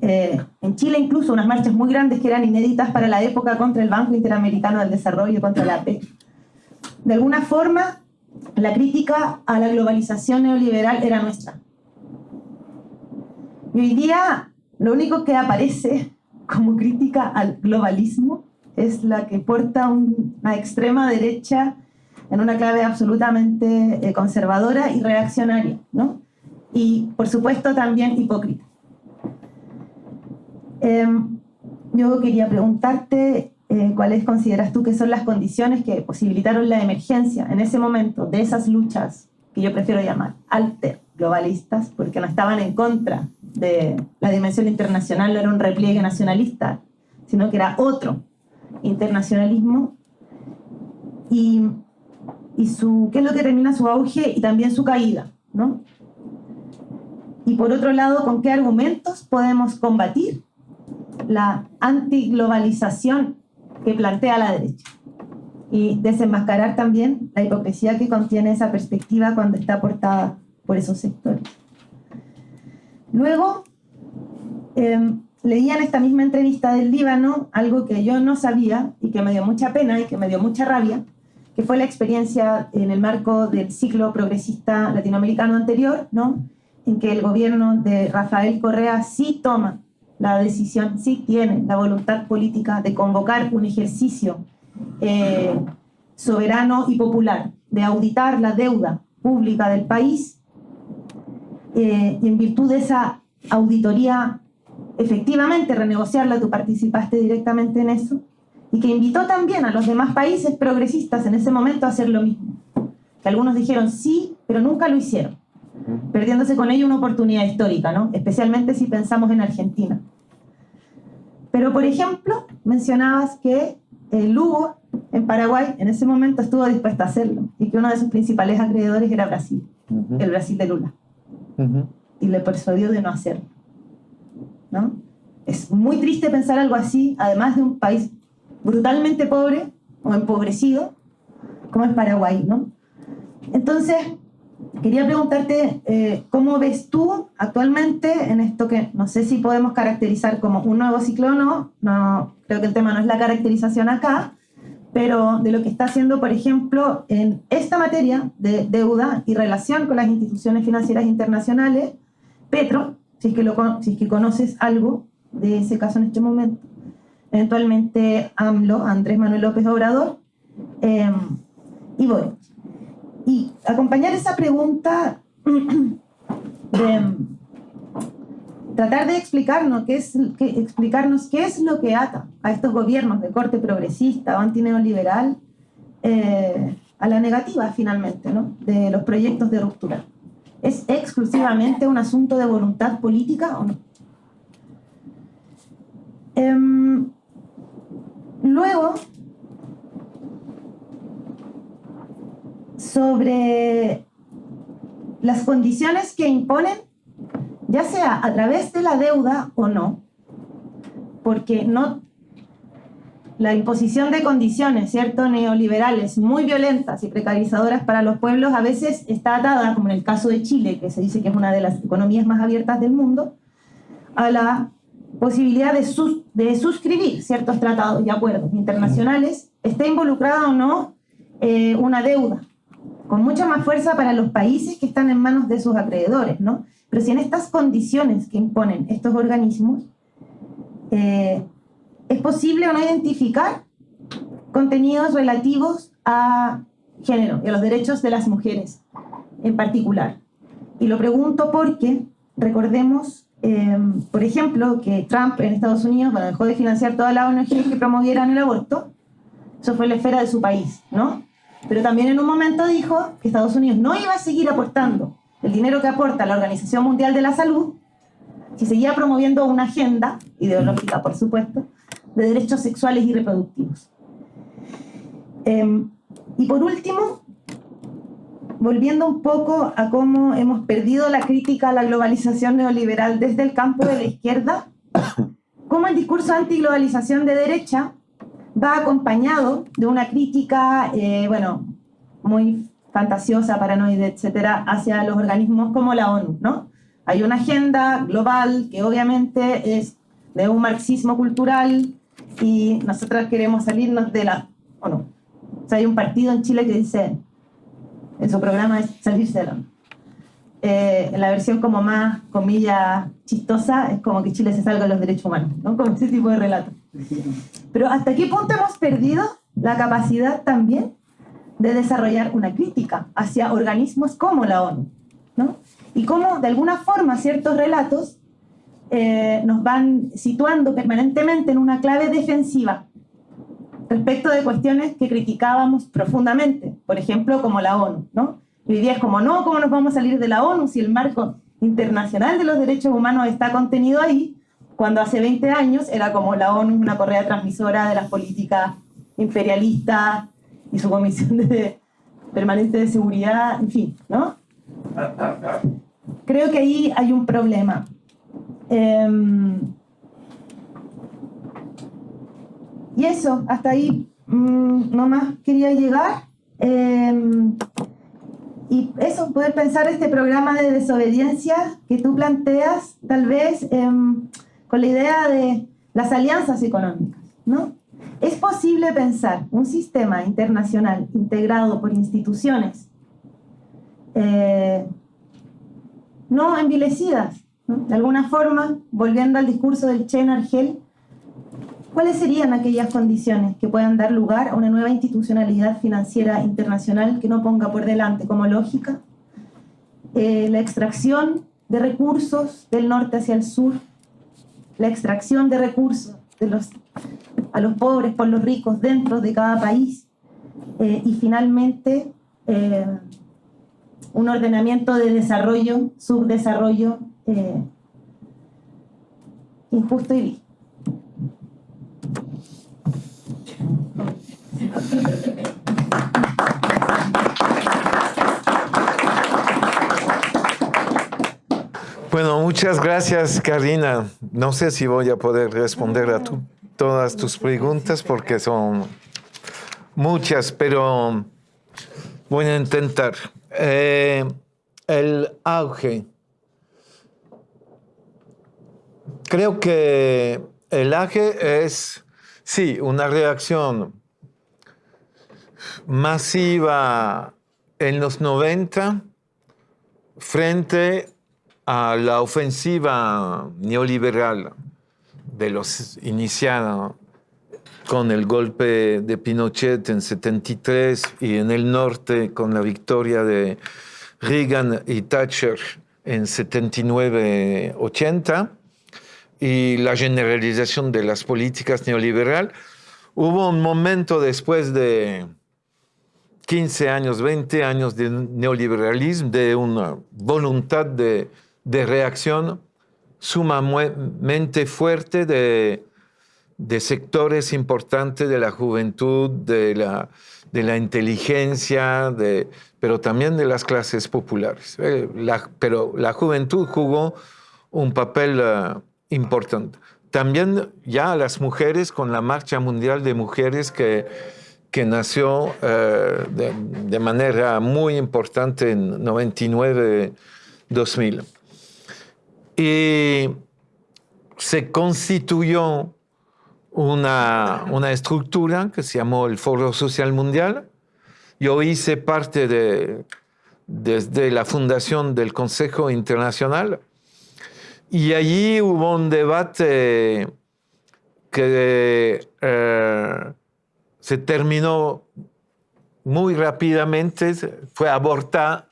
Eh, en Chile incluso unas marchas muy grandes que eran inéditas para la época contra el Banco Interamericano del Desarrollo, contra la APE. De alguna forma, la crítica a la globalización neoliberal era nuestra. Y hoy día lo único que aparece *laughs* como crítica al globalismo es la que porta una extrema derecha en una clave absolutamente eh, conservadora y reaccionaria, ¿no? Y por supuesto también hipócrita. Em, yo quería preguntarte eh, cuáles consideras tú que son las condiciones que posibilitaron la emergencia en ese momento de esas luchas que yo prefiero llamar alter globalistas, porque no estaban en contra de la dimensión internacional, no era un repliegue nacionalista, sino que era otro internacionalismo. Y qué es lo que termina su auge y también su caída, ¿no? Y por otro lado, ¿con qué argumentos podemos combatir la antiglobalización que plantea la derecha? Y desenmascarar también la hipocresía que contiene esa perspectiva cuando está aportada por esos sectores. Luego, eh, leía en esta misma entrevista del Líbano algo que yo no sabía y que me dio mucha pena y que me dio mucha rabia, que fue la experiencia en el marco del ciclo progresista latinoamericano anterior, ¿no? en que el gobierno de Rafael Correa sí toma la decisión, sí tiene la voluntad política de convocar un ejercicio eh, soberano y popular, de auditar la deuda pública del país, eh, y en virtud de esa auditoría, efectivamente renegociarla, tú participaste directamente en eso, y que invitó también a los demás países progresistas en ese momento a hacer lo mismo. Que algunos dijeron sí, pero nunca lo hicieron, perdiéndose con ello una oportunidad histórica, ¿no? especialmente si pensamos en Argentina. Pero, por ejemplo, mencionabas que el Lugo en Paraguay en ese momento estuvo dispuesto a hacerlo y que uno de sus principales acreedores era Brasil, el Brasil de Lula. Y le persuadió de no hacerlo. ¿no? Es muy triste pensar algo así, además de un país brutalmente pobre o empobrecido, como es Paraguay, ¿no? Entonces, quería preguntarte, eh, ¿cómo ves tú actualmente en esto que no sé si podemos caracterizar como un nuevo ciclo o no? no creo que el tema no es la caracterización acá, pero de lo que está haciendo, por ejemplo, en esta materia de deuda y relación con las instituciones financieras internacionales, Petro, si es que, lo, si es que conoces algo de ese caso en este momento, eventualmente AMLO, Andrés Manuel López Obrador, em, y voy. Y acompañar esa pregunta *clears throat* de tratar de explicarnos qué, es, explicarnos qué es lo que ata a estos gobiernos de corte progresista o antineoliberal eh, a la negativa finalmente ¿no? de los proyectos de ruptura. ¿Es exclusivamente un asunto de voluntad política o no? Em, Luego, sobre las condiciones que imponen, ya sea a través de la deuda o no, porque no la imposición de condiciones, ¿cierto?, neoliberales muy violentas y precarizadoras para los pueblos a veces está atada, como en el caso de Chile, que se dice que es una de las economías más abiertas del mundo, a la posibilidad de, de suscribir ciertos tratados y acuerdos internacionales, esté involucrada o no eh, una deuda, con mucha más fuerza para los países que están en manos de sus acreedores, ¿no? Pero si en estas condiciones que imponen estos organismos, eh, es posible o no identificar contenidos relativos a género y a los derechos de las mujeres en particular. Y lo pregunto porque recordemos Em, por ejemplo, que Trump en Estados Unidos bueno, dejó de financiar todas las ONG que promovieran el aborto, eso fue la esfera de su país, ¿no? Pero también en un momento dijo que Estados Unidos no iba a seguir aportando el dinero que aporta la Organización Mundial de la Salud si seguía promoviendo una agenda, ideológica por supuesto, de derechos sexuales y reproductivos. Em, y por último, volviendo un poco a cómo hemos perdido la crítica a la globalización neoliberal desde el campo de la izquierda, *coughs* cómo el discurso antiglobalización de derecha va acompañado de una crítica, eh, bueno, muy fantasiosa, paranoide, etcétera, hacia los organismos como la ONU, ¿no? Hay una agenda global que obviamente es de un marxismo cultural y nosotras queremos salirnos de la ONU. O sea, hay un partido en Chile que dice, en su programa es salirse de la ONU. Eh, en la versión como más, comillas, chistosa, es como que Chile se salga de los derechos humanos, ¿no? Como ese tipo de relato. Pero ¿hasta qué punto hemos perdido la capacidad también de desarrollar una crítica hacia organismos como la ONU? ¿no? Y cómo, de alguna forma, ciertos relatos eh, nos van situando permanentemente en una clave defensiva respecto de cuestiones que criticábamos profundamente, por ejemplo, como la ONU, ¿no? Y hoy día como, no, ¿cómo nos vamos a salir de la ONU si el marco internacional de los derechos humanos está contenido ahí? Cuando hace 20 años era como la ONU una correa transmisora de las políticas imperialistas y su comisión permanente de seguridad, en fin, ¿no? Creo que ahí hay un problema. Em, y eso, hasta ahí mm, nomás quería llegar. Em, y eso, poder pensar este programa de desobediencia que tú planteas, tal vez em, con la idea de las alianzas económicas, ¿no? Es posible pensar un sistema internacional integrado por instituciones eh, no envilecidas, de alguna forma, volviendo al discurso del Chen Argel, ¿cuáles serían aquellas condiciones que puedan dar lugar a una nueva institucionalidad financiera internacional que no ponga por delante como lógica eh, la extracción de recursos del norte hacia el sur, la extracción de recursos a los pobres por los ricos dentro de cada país eh, y finalmente eh, un ordenamiento de desarrollo, subdesarrollo eh, injusto y vil. *laughs* muchas gracias, Karina. No sé si voy a poder responder a todas tus preguntas porque son muchas, pero voy a intentar. Eh, el auge. Creo que el auge es, sí, una reacción masiva en los 90 frente a la ofensiva neoliberal de los iniciados con el golpe de Pinochet en 73 y en el norte con la victoria de Reagan y Thatcher en 79-80 y la generalización de las políticas neoliberal, hubo un momento después de 15 años, 20 años de neoliberalismo, de una voluntad de, de reacción sumamente fuerte de de sectores importantes de la juventud, de la, de la inteligencia, de, pero también de las clases populares. Eh, pero la juventud jugó un papel eh, importante. También ya las mujeres con la Marcha Mundial de Mujeres que, que nació eh, de, de, manera muy importante en 99-2000. Y se constituyó una, una estructura que se llamó el Foro Social Mundial. Yo hice parte de, desde la fundación del Consejo Internacional y allí hubo un debate que eh, se terminó muy rápidamente, fue aborta,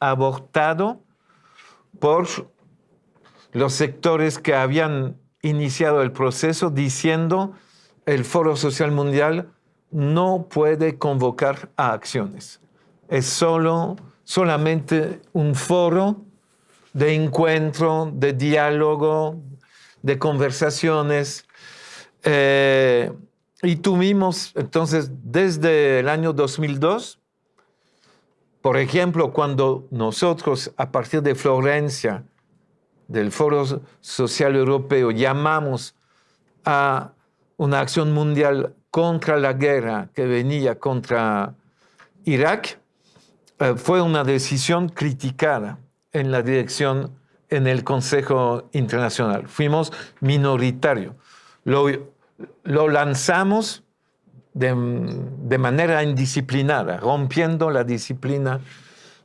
abortado por los sectores que habían iniciado el proceso diciendo el Foro Social Mundial no puede convocar a acciones. Es solo, solamente un foro de encuentro, de diálogo, de conversaciones. Eh, y tuvimos, entonces, desde el año 2002, Por ejemplo, cuando nosotros a partir de Florencia, del Foro Social Europeo, llamamos a una acción mundial contra la guerra que venía contra Irak, eh, fue una decisión criticada en la dirección en el Consejo Internacional. Fuimos minoritario. Lo, lo lanzamos de, de, manera indisciplinada, rompiendo la disciplina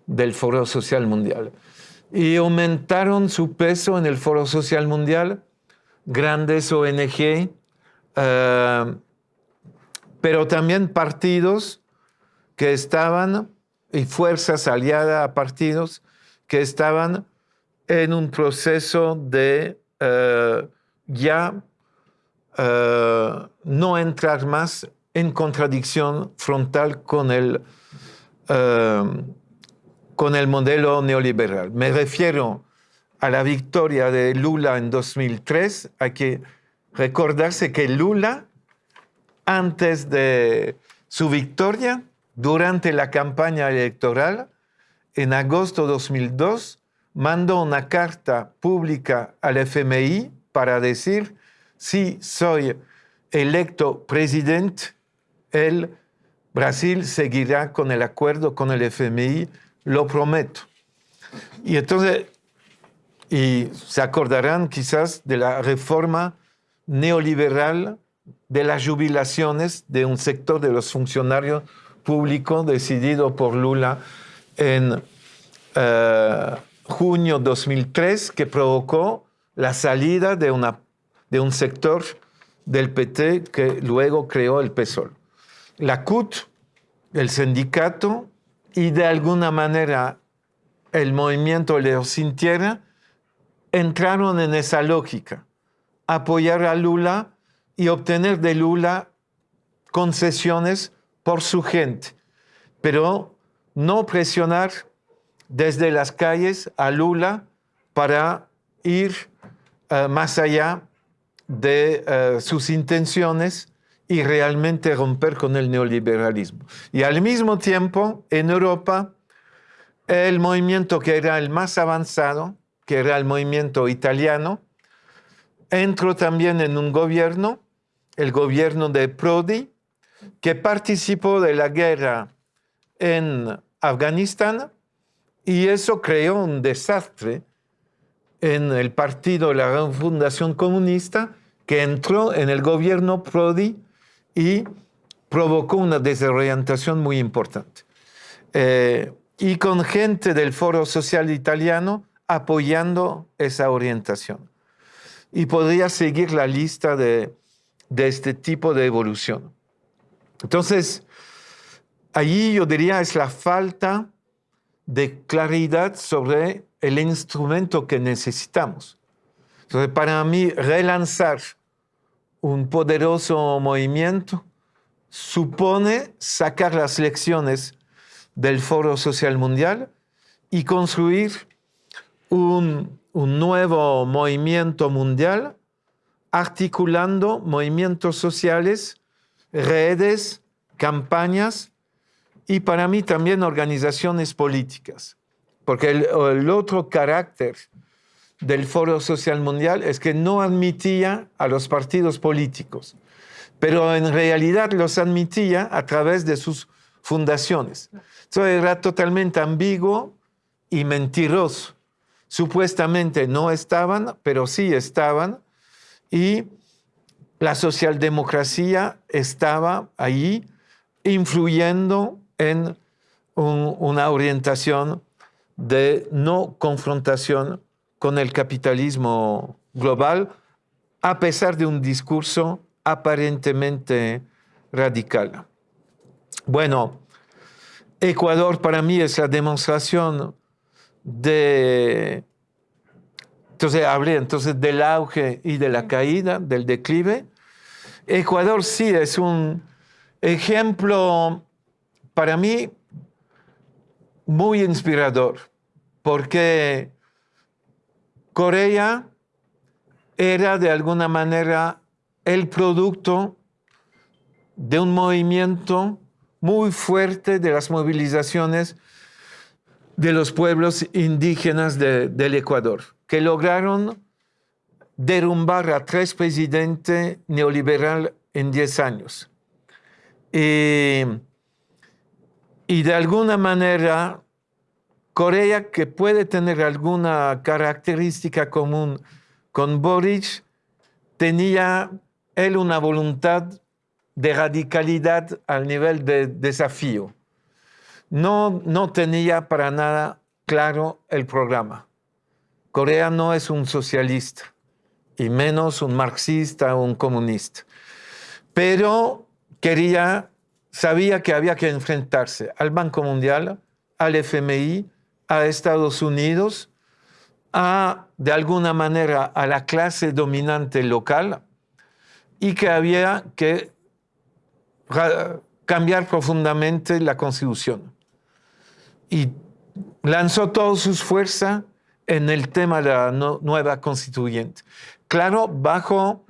del Foro Social Mundial. Y aumentaron su peso en el Foro Social Mundial. Grandes ONG, eh, pero también partidos que estaban, y fuerzas aliadas a partidos que estaban en un proceso de eh, ya eh, no entrar más en contradicción frontal con el, con el modelo neoliberal. Me refiero a la victoria de Lula en 2003, hay que recordarse que Lula, antes de su victoria, durante la campaña electoral, en agosto de 2002, mandó una carta pública al FMI para decir, si soy electo presidente, el Brasil seguirá con el acuerdo con el FMI, lo prometo. Y entonces y se acordarán quizás de la reforma neoliberal de las jubilaciones de un sector de los funcionarios públicos decidido por Lula en uh, junio 2003 que provocó la salida de, una, de un sector del PT que luego creó el PSOL. La CUT, el sindicato y de alguna manera el movimiento Leo Sin Tierra entraron en esa lógica, apoyar a Lula y obtener de Lula concesiones por su gente, pero no presionar desde las calles a Lula para ir uh, más allá de uh, sus intenciones y realmente romper con el neoliberalismo. Y al mismo tiempo, en Europa, el movimiento que era el más avanzado, que era el movimiento italiano, entró también en un gobierno, el gobierno de Prodi, que participó de la guerra en Afganistán y eso creó un desastre en el partido de la Fundación Comunista que entró en el gobierno Prodi y provocó una desorientación muy importante. Eh, y con gente del Foro Social Italiano apoyando esa orientación. Y podría seguir la lista de, de este tipo de evolución. Entonces, allí yo diría es la falta de claridad sobre el instrumento que necesitamos. Entonces, para mí, relanzar un poderoso movimiento supone sacar las lecciones del Foro Social Mundial y construir un, nuevo movimiento mundial articulando movimientos sociales, redes, campañas y para mí también organizaciones políticas. Porque el, otro carácter del Foro Social Mundial es que no admitía a los partidos políticos, pero en realidad los admitía a través de sus fundaciones. Eso era totalmente ambiguo y mentiroso supuestamente no estaban, pero sí estaban, y la socialdemocracia estaba allí influyendo en un, una orientación de no confrontación con el capitalismo global, a pesar de un discurso aparentemente radical. Bueno, Ecuador para mí es la demostración de... Entonces hablé entonces del auge y de la caída, del declive. Ecuador sí es un ejemplo para mí muy inspirador, porque Corea era de alguna manera el producto de un movimiento muy fuerte de las movilizaciones de los pueblos indígenas del Ecuador, que lograron derrumbar a tres presidentes neoliberales en 10 años. Y, y de alguna manera, Corea, que puede tener alguna característica común con Boric, tenía él una voluntad de radicalidad al nivel de desafío. No, no tenía para nada claro el programa. Corea no es un socialista, y menos un marxista o un comunista. Pero quería, sabía que había que enfrentarse al Banco Mundial, al FMI, a Estados Unidos, a, de alguna manera, a la clase dominante local y que había que cambiar profundamente la constitución. Y lanzó todas sus fuerzas en el tema de la nueva constituyente. Claro, bajo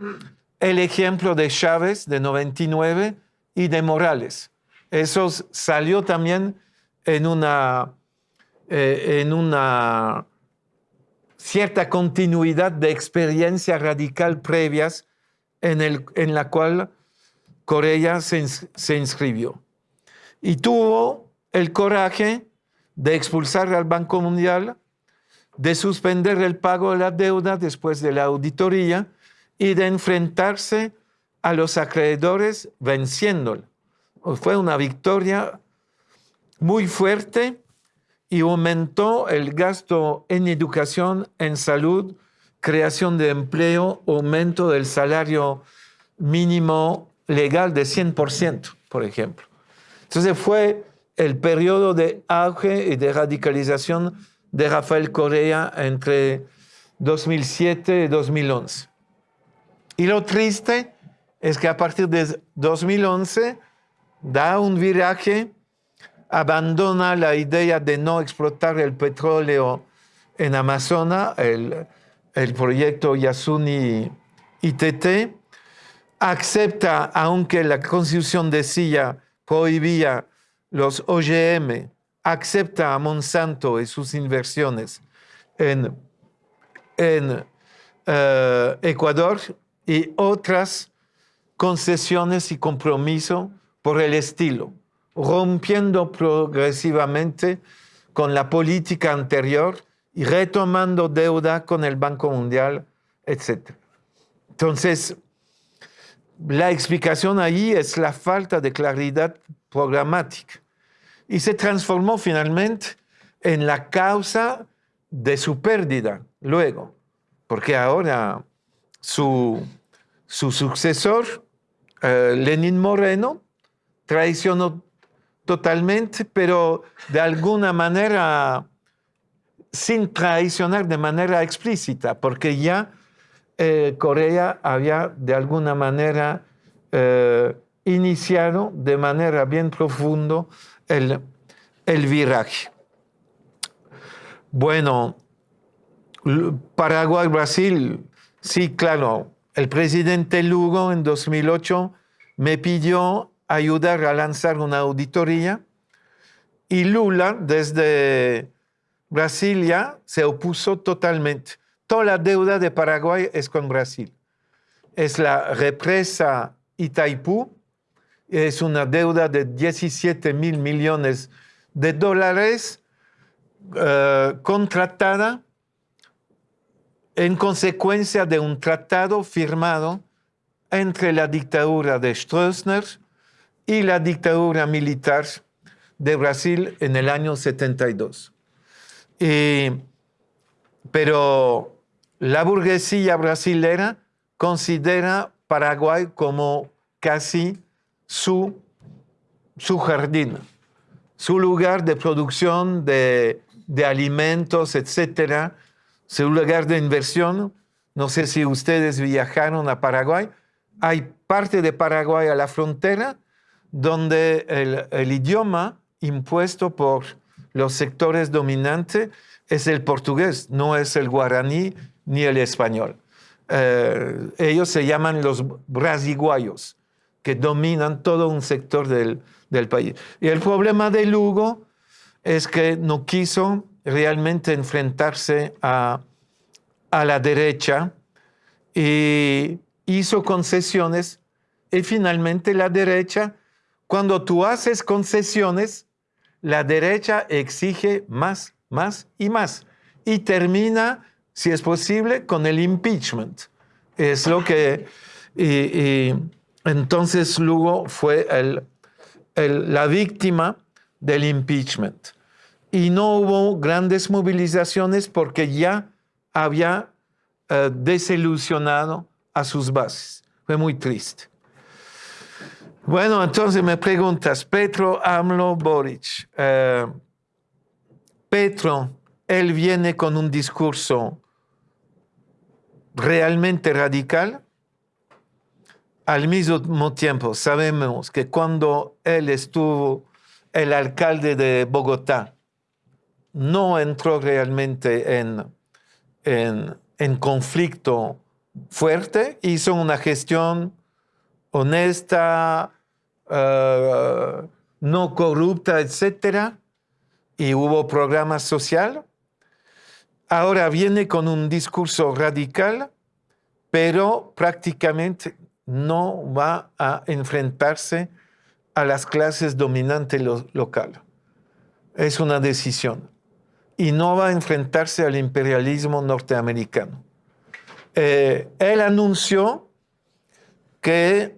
el ejemplo de Chávez de 99 y de Morales. Eso salió también en una, eh, en una cierta continuidad de experiencia radical previas en, el, en la cual Corea se, se inscribió. Y tuvo el coraje de expulsar al Banco Mundial, de suspender el pago de la deuda después de la auditoría y de enfrentarse a los acreedores venciéndolo. Fue una victoria muy fuerte y aumentó el gasto en educación, en salud, creación de empleo, aumento del salario mínimo legal de 100%, por ejemplo. Entonces fue el periodo de auge y de radicalización de Rafael Correa entre 2007 y 2011. Y lo triste es que a partir de 2011 da un viraje, abandona la idea de no explotar el petróleo en Amazonas, el, proyecto Yasuni ITT, acepta, aunque la constitución decía, prohibía los OGM, acepta a Monsanto y sus inversiones en, en eh, Ecuador y otras concesiones y compromiso por el estilo, rompiendo progresivamente con la política anterior y retomando deuda con el Banco Mundial, etc. Entonces, la explicación ahí es la falta de claridad programática y se transformó finalmente en la causa de su pérdida luego, porque ahora su, su sucesor, eh, Lenin Moreno, traicionó totalmente, pero de alguna manera sin traicionar de manera explícita, porque ya eh, Corea había de alguna manera eh, iniciado de manera bien profunda el, el viraje. Bueno, Paraguay, Brasil, sí, claro, el presidente Lugo en 2008 me pidió ayudar a lanzar una auditoría y Lula desde Brasilia se opuso totalmente. Toda la deuda de Paraguay es con Brasil. Es la represa Itaipú, es una deuda de 17 mil millones de dólares eh, contratada en consecuencia de un tratado firmado entre la dictadura de Stroessner y la dictadura militar de Brasil en el año 72. pero la burguesía brasilera considera Paraguay como casi su, su jardín, su lugar de producción de, de alimentos, etcétera, su lugar de inversión. No sé si ustedes viajaron a Paraguay. Hay parte de Paraguay a la frontera donde el, idioma impuesto por los sectores dominantes es el portugués, no es el guaraní ni el español. Eh, ellos se llaman los brasiguayos, que dominan todo un sector del, del país. Y el problema de Lugo es que no quiso realmente enfrentarse a, a la derecha y hizo concesiones y finalmente la derecha, cuando tú haces concesiones, la derecha exige más, más y más y termina, si es posible, con el impeachment. Es lo que... Y, entonces Lugo fue la víctima del impeachment. Y no hubo grandes movilizaciones porque ya había eh, desilusionado a sus bases. Fue muy triste. Bueno, entonces me preguntas, Petro, AMLO, Boric. Eh, Petro, él viene con un discurso realmente radical. Al mismo tiempo, sabemos que cuando él estuvo el alcalde de Bogotá, no entró realmente en, en, conflicto fuerte, hizo una gestión honesta, eh, no corrupta, etc. Y hubo programa social ahora viene con un discurso radical, pero prácticamente no va a enfrentarse a las clases dominantes locales. Es una decisión. Y no va a enfrentarse al imperialismo norteamericano. Eh, él anunció que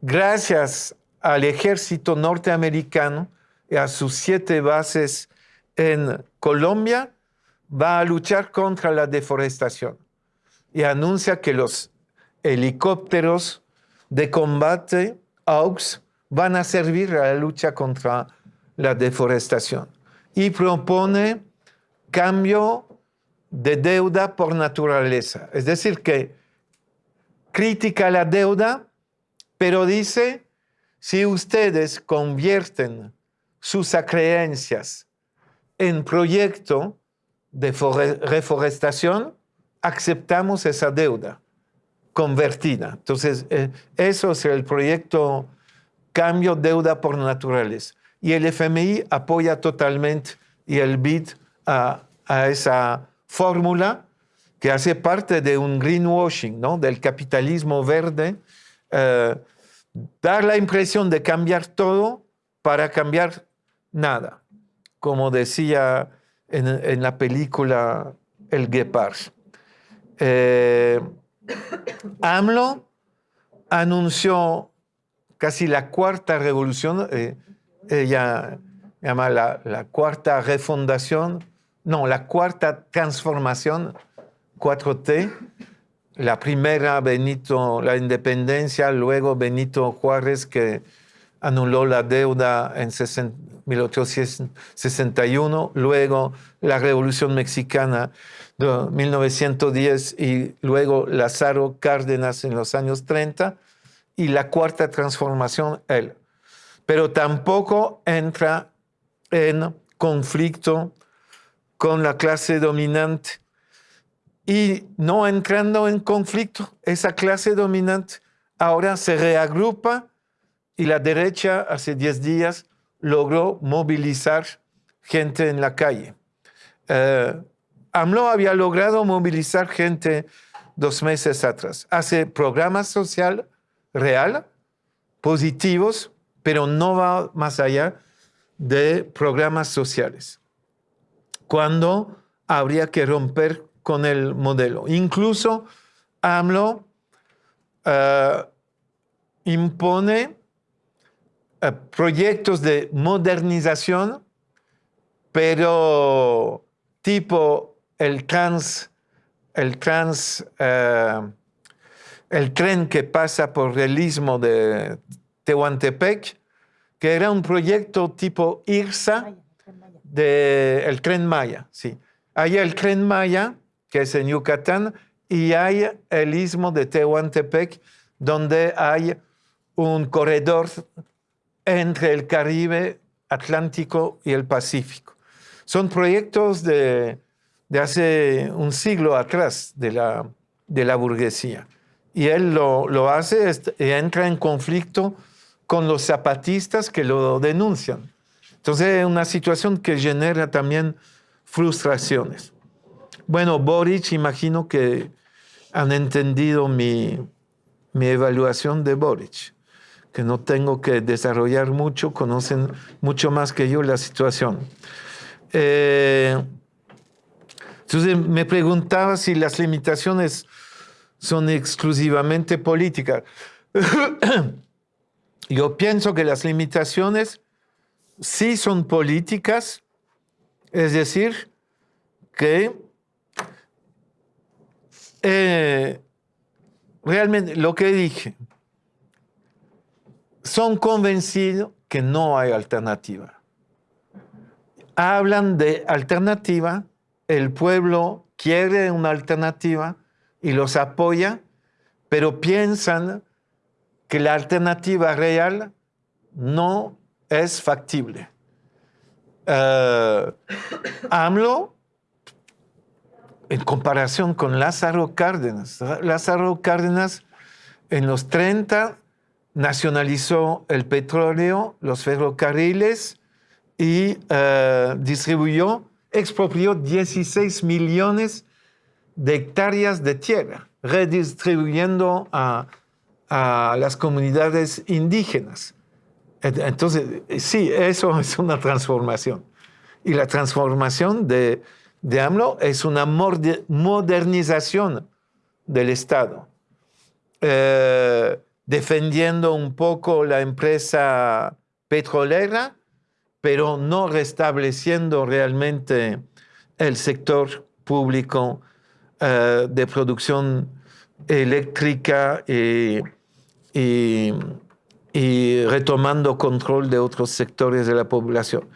gracias al ejército norteamericano y a sus siete bases en Colombia, va a luchar contra la deforestación y anuncia que los helicópteros de combate AUX van a servir a la lucha contra la deforestación y propone cambio de deuda por naturaleza. Es decir, que critica la deuda, pero dice, si ustedes convierten sus creencias en proyecto, de reforestación, aceptamos esa deuda convertida. Entonces, eh, eso es el proyecto Cambio Deuda por Naturales. Y el FMI apoya totalmente y el BID a, esa fórmula que hace parte de un greenwashing, ¿no? del capitalismo verde, eh, dar la impresión de cambiar todo para cambiar nada. Como decía en, la película El Guepard. Eh, AMLO anunció casi la cuarta revolución, eh, ella llama la, la, cuarta refundación, no, la cuarta transformación, 4T, la primera Benito, la independencia, luego Benito Juárez que anuló la deuda en 1861, luego la Revolución Mexicana de 1910 y luego Lázaro Cárdenas en los años 30 y la cuarta transformación él. Pero tampoco entra en conflicto con la clase dominante. Y no entrando en conflicto, esa clase dominante ahora se reagrupa y la derecha hace 10 días logró movilizar gente en la calle. Eh, AMLO había logrado movilizar gente dos meses atrás. Hace programas social real, positivos, pero no va más allá de programas sociales. Cuando habría que romper con el modelo. Incluso AMLO eh, impone eh, proyectos de modernización, pero tipo el trans, el trans, eh, el tren que pasa por el istmo de Tehuantepec, que era un proyecto tipo IRSA, de, el tren Maya, sí. Hay el tren Maya, que es en Yucatán, y hay el istmo de Tehuantepec, donde hay un corredor entre el Caribe, Atlántico y el Pacífico. Son proyectos de, hace un siglo atrás de la, de la burguesía. Y él lo, lo hace y entra en conflicto con los zapatistas que lo denuncian. Entonces es una situación que genera también frustraciones. Bueno, Boric, imagino que han entendido mi, mi evaluación de Boric, que no tengo que desarrollar mucho, conocen mucho más que yo la situación. Eh, entonces me preguntaba si las limitaciones son exclusivamente políticas. *coughs* Yo pienso que las limitaciones sí son políticas, es decir, que eh, realmente lo que dije, son convencidos que no hay alternativa. Hablan de alternativa, el pueblo quiere una alternativa y los apoya, pero piensan que la alternativa real no es factible. Uh, AMLO, en comparación con Lázaro Cárdenas, Lázaro Cárdenas en los 30 nacionalizó el petróleo, los ferrocarriles y uh, distribuyó, expropió 16 millones de hectáreas de tierra, redistribuyendo a las comunidades indígenas. Entonces, sí, eso es una transformación. Y la transformación de, de AMLO es una modernización del Estado, eh, defendiendo un poco la empresa petrolera, pero no restableciendo realmente el sector público eh, de producción eléctrica y y, retomando control de otros sectores de la población.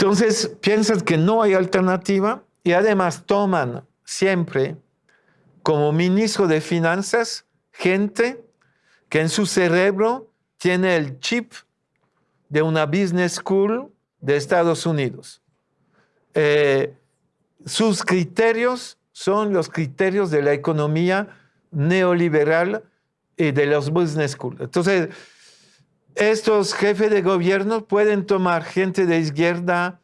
Entonces, piensan que no hay alternativa y además toman siempre como ministro de Finanzas gente que en su cerebro tiene el chip de una business school de Estados Unidos. Eh, sus criterios son los criterios de la economía neoliberal y de los business schools. Entonces, estos jefes de gobierno pueden tomar gente de izquierda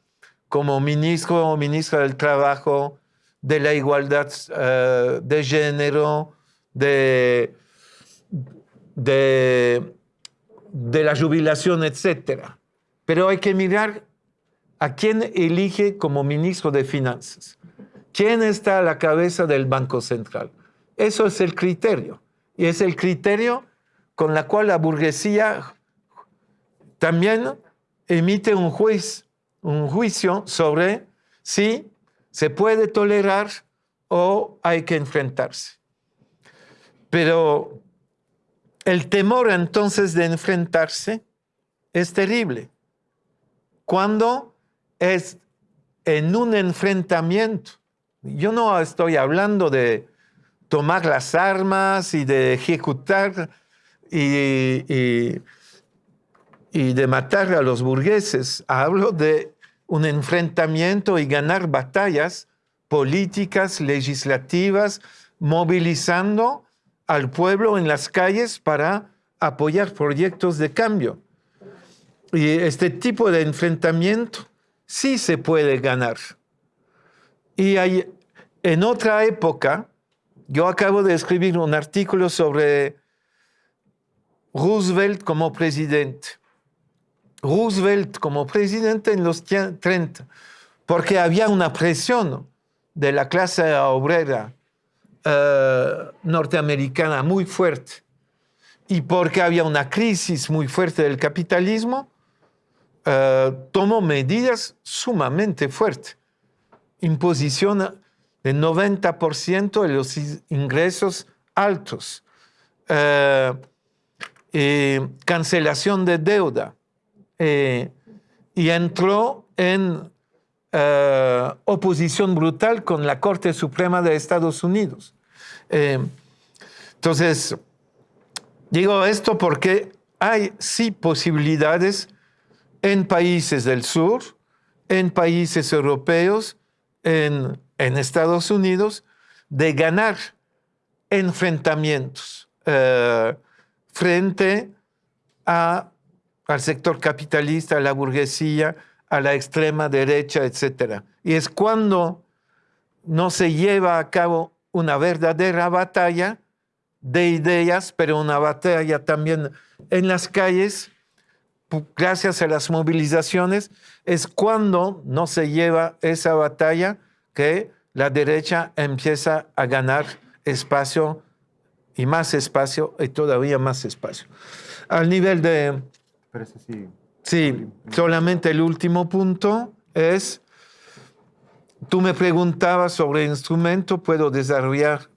como ministro o ministra del Trabajo, de la igualdad eh, de género, de, de, de la jubilación, etc. Pero hay que mirar a quién elige como ministro de Finanzas. ¿Quién está a la cabeza del Banco Central? Eso es el criterio. Y es el criterio con el cual la burguesía también emite un, juicio, sobre si se puede tolerar o hay que enfrentarse. Pero el temor entonces de enfrentarse es terrible. Cuando es en un enfrentamiento, yo no estoy hablando de tomar las armas y de ejecutar y, de matar a los burgueses. Hablo de un enfrentamiento y ganar batallas políticas, legislativas, movilizando al pueblo en las calles para apoyar proyectos de cambio. Y este tipo de enfrentamiento sí se puede ganar. Y hay, en otra época, yo acabo de escribir un artículo sobre Roosevelt como presidente. Roosevelt como presidente en los 30, porque había una presión de la clase obrera eh, norteamericana muy fuerte y porque había una crisis muy fuerte del capitalismo, eh, tomó medidas sumamente fuertes. Imposición del 90% de los ingresos altos, eh, cancelación de deuda, eh, y entró en eh, oposición brutal con la Corte Suprema de Estados Unidos. entonces, digo esto porque hay sí posibilidades en países del sur, en países europeos, en en Estados Unidos de ganar enfrentamientos eh, frente a al sector capitalista, a la burguesía, a la extrema derecha, etc. Y es cuando no se lleva a cabo una verdadera batalla de ideas, pero una batalla también en las calles, gracias a las movilizaciones, es cuando no se lleva esa batalla que la derecha empieza a ganar espacio y más espacio y todavía más espacio. Al nivel de... sí. Sí, solamente el último punto es, tú me preguntabas sobre instrumento, puedo desarrollar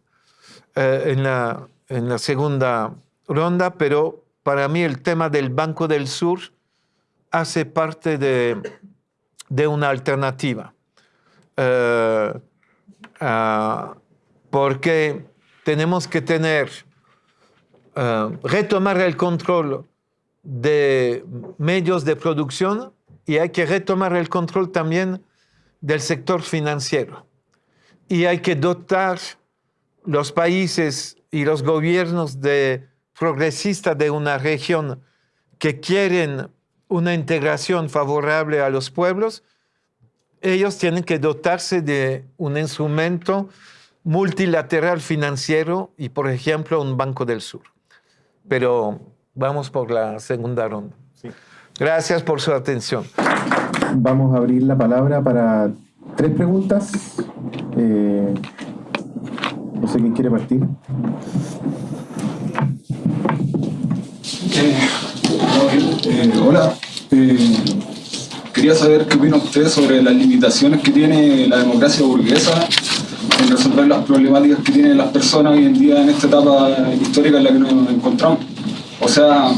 eh, en, la, en la segunda ronda, pero para mí el tema del Banco del Sur hace parte de, de una alternativa. Eh, ah, porque tenemos que tener, eh, retomar el control de medios de producción y hay que retomar el control también del sector financiero. Y hay que dotar los países y los gobiernos de progresistas de una región que quieren una integración favorable a los pueblos, ellos tienen que dotarse de un instrumento multilateral financiero y, por ejemplo, un Banco del Sur. Pero vamos por la segunda ronda. Gracias por su atención. Vamos a abrir la palabra para tres preguntas. Eh, no sé quién quiere partir. Eh, eh, hola, quería saber qué opina usted sobre las limitaciones que tiene la democracia burguesa en resolver las problemáticas que tienen las personas hoy en día en esta etapa histórica en la que nos encontramos. O sea,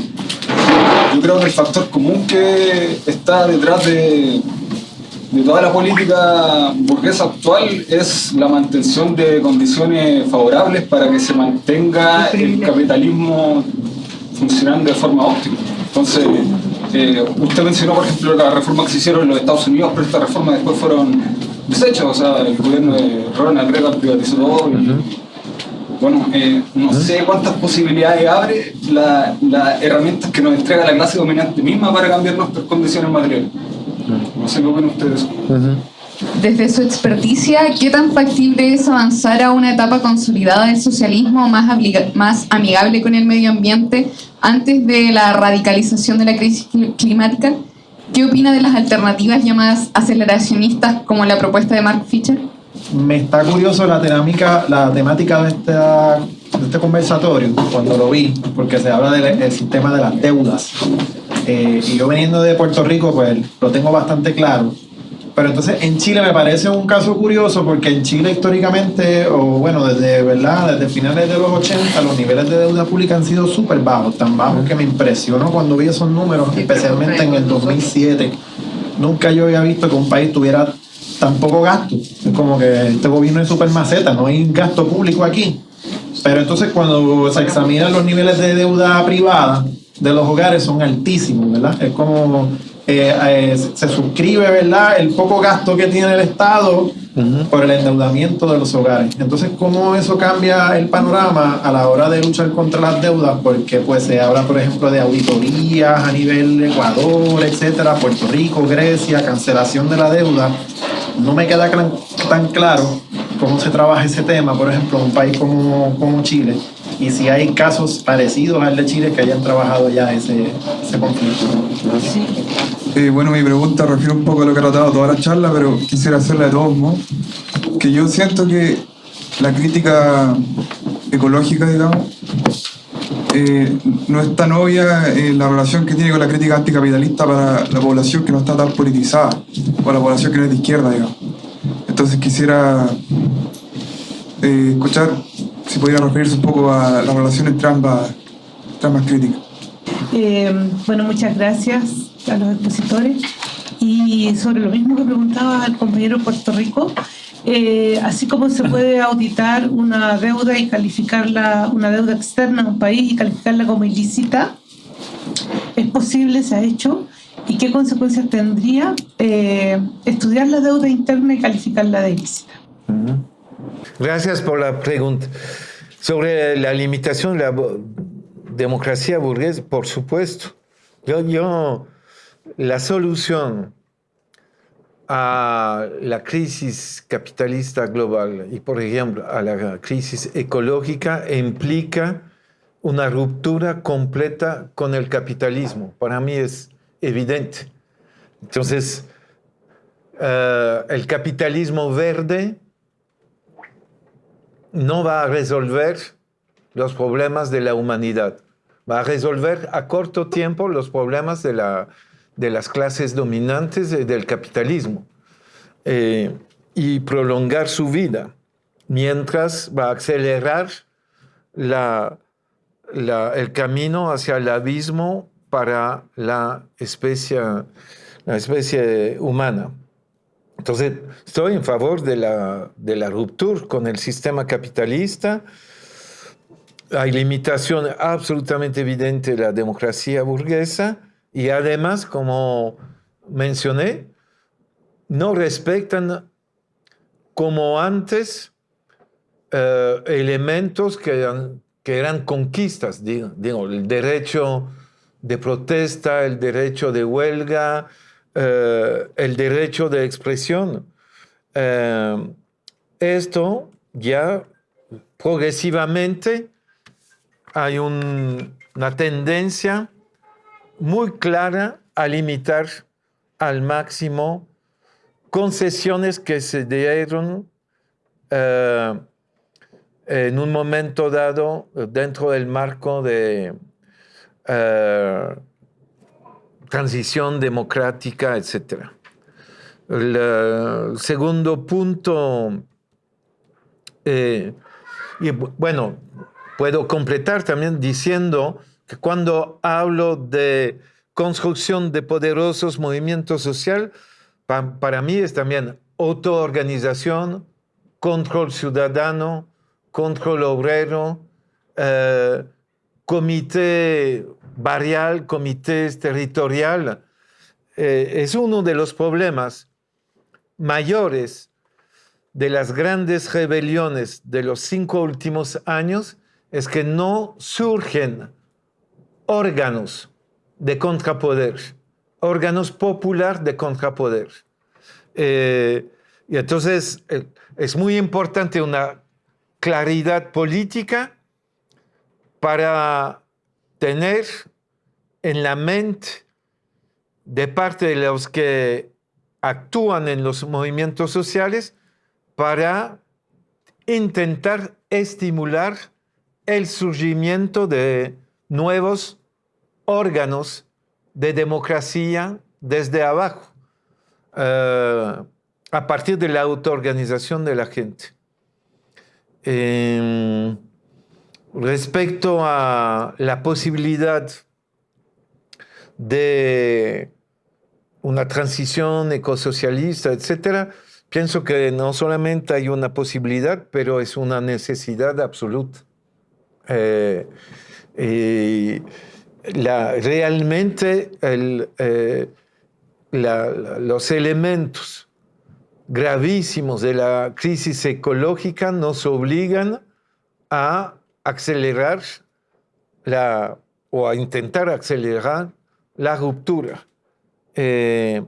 yo creo que el factor común que está detrás de, de toda la política burguesa actual es la mantención de condiciones favorables para que se mantenga el capitalismo funcionando de forma óptima. Entonces, eh, usted mencionó, por ejemplo, la reforma que se hicieron en los Estados Unidos, pero estas reformas después fueron desechas. O sea, el gobierno de Ronald Reagan privatizó todo. Bueno, eh, no sé cuántas posibilidades abre las la herramientas que nos entrega la clase dominante misma para cambiar nuestras condiciones materiales. No sé qué opinan ustedes. Desde su experticia, ¿qué tan factible es avanzar a una etapa consolidada del socialismo más, más amigable con el medio ambiente antes de la radicalización de la crisis climática? ¿Qué opina de las alternativas llamadas aceleracionistas como la propuesta de Mark Fisher? Me está curioso la temática, la temática de, de este conversatorio cuando lo vi, porque se habla del sistema de las deudas. Eh, y yo veniendo de Puerto Rico, pues lo tengo bastante claro pero entonces en Chile me parece un caso curioso porque en Chile históricamente, o bueno, desde, ¿verdad? desde finales de los 80, los niveles de deuda pública han sido súper bajos, tan bajos que me impresionó cuando vi esos números, especialmente en el 2007. Nunca yo había visto que un país tuviera tan poco gasto. Es como que este gobierno es súper maceta, no hay gasto público aquí. Pero entonces cuando se examinan los niveles de deuda privada de los hogares son altísimos, ¿verdad? Es como eh, eh, se suscribe, ¿verdad?, el poco gasto que tiene el Estado por el endeudamiento de los hogares. Entonces, ¿cómo eso cambia el panorama a la hora de luchar contra las deudas? Porque pues se habla, por ejemplo, de auditorías a nivel Ecuador, etcétera, Puerto Rico, Grecia, cancelación de la deuda. No me queda tan claro cómo se trabaja ese tema, por ejemplo, en un país como, como Chile y si hay casos parecidos al de Chile que hayan trabajado ya ese, ese conflicto. Sí. Eh, bueno, mi pregunta refiere un poco a lo que ha tratado toda la charla, pero quisiera hacerla de todos modos. Que yo siento que la crítica ecológica, digamos, eh, no es tan obvia eh, la relación que tiene con la crítica anticapitalista para la población que no está tan politizada, o la población que no es de izquierda, digamos. Entonces quisiera escuchar si pudiera referirse un poco a la relación entre ambas, críticas. bueno, muchas gracias a los expositores. Y sobre lo mismo que preguntaba el compañero Puerto Rico, eh, así como se puede auditar una deuda y calificarla, una deuda externa en un país y calificarla como ilícita, es posible, se ha hecho, y qué consecuencias tendría eh, estudiar la deuda interna y calificarla de ilícita. Gracias por la pregunta. Sobre la limitación de la democracia burguesa, por supuesto Yo, la solución a la crisis capitalista global y, por ejemplo, a la crisis ecológica implica una ruptura completa con el capitalismo. Para mí es evidente. Entonces, eh, el capitalismo verde no va a resolver los problemas de la humanidad. Va a resolver a corto tiempo los problemas de, la, de las clases dominantes del capitalismo eh, y prolongar su vida, mientras va a acelerar la, el camino hacia el abismo para la especie, la especie humana. Entonces, estoy en favor de la, de la ruptura con el sistema capitalista. Hay limitación absolutamente evidente de la democracia burguesa y además, como mencioné, no respetan como antes eh, elementos que eran, que eran conquistas, digo, digo, el derecho de protesta, el derecho de huelga, eh, el derecho de expresión. Eh, esto ya progresivamente hay una tendencia muy clara a limitar al máximo concesiones que se dieron eh, en un momento dado dentro del marco de transición democrática, etc. El eh, segundo punto, eh, y bueno, puedo completar también diciendo que cuando hablo de construcción de poderosos movimientos sociales, para mí es también autoorganización, control ciudadano, control obrero, eh, comité barrial, comités territorial, eh, es uno de los problemas mayores de las grandes rebeliones de los cinco últimos años, es que no surgen órganos de contrapoder, órganos popular de contrapoder. Eh, y entonces eh, es muy importante una claridad política para tener en la mente de parte de los que actúan en los movimientos sociales para intentar estimular el surgimiento de nuevos órganos de democracia desde abajo, eh, a partir de la autoorganización de la gente. Em, respecto a la posibilidad de una transición ecosocialista, etcétera, pienso que no solamente hay una posibilidad, pero es una necesidad absoluta. Eh, realmente eh, los elementos gravísimos de la crisis ecológica nos obligan a acelerar la, o a intentar acelerar la ruptura. Eh,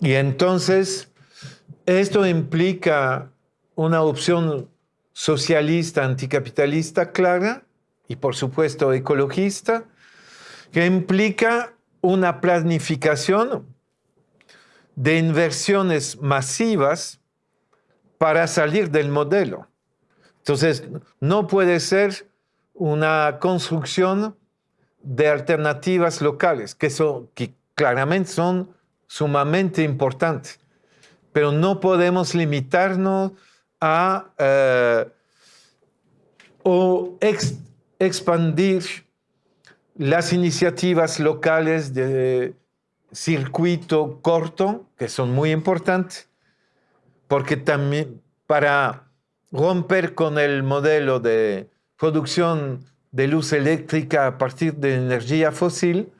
y entonces, esto implica una opción socialista, anticapitalista clara y por supuesto ecologista, que implica una planificación de inversiones masivas para salir del modelo. Entonces, no puede ser una construcción de alternativas locales, que, son, claramente son sumamente importantes, pero no podemos limitarnos a eh, o expandir las iniciativas locales de circuito corto, que son muy importantes, porque también para romper con el modelo de producción de luz eléctrica a partir de energía fósil,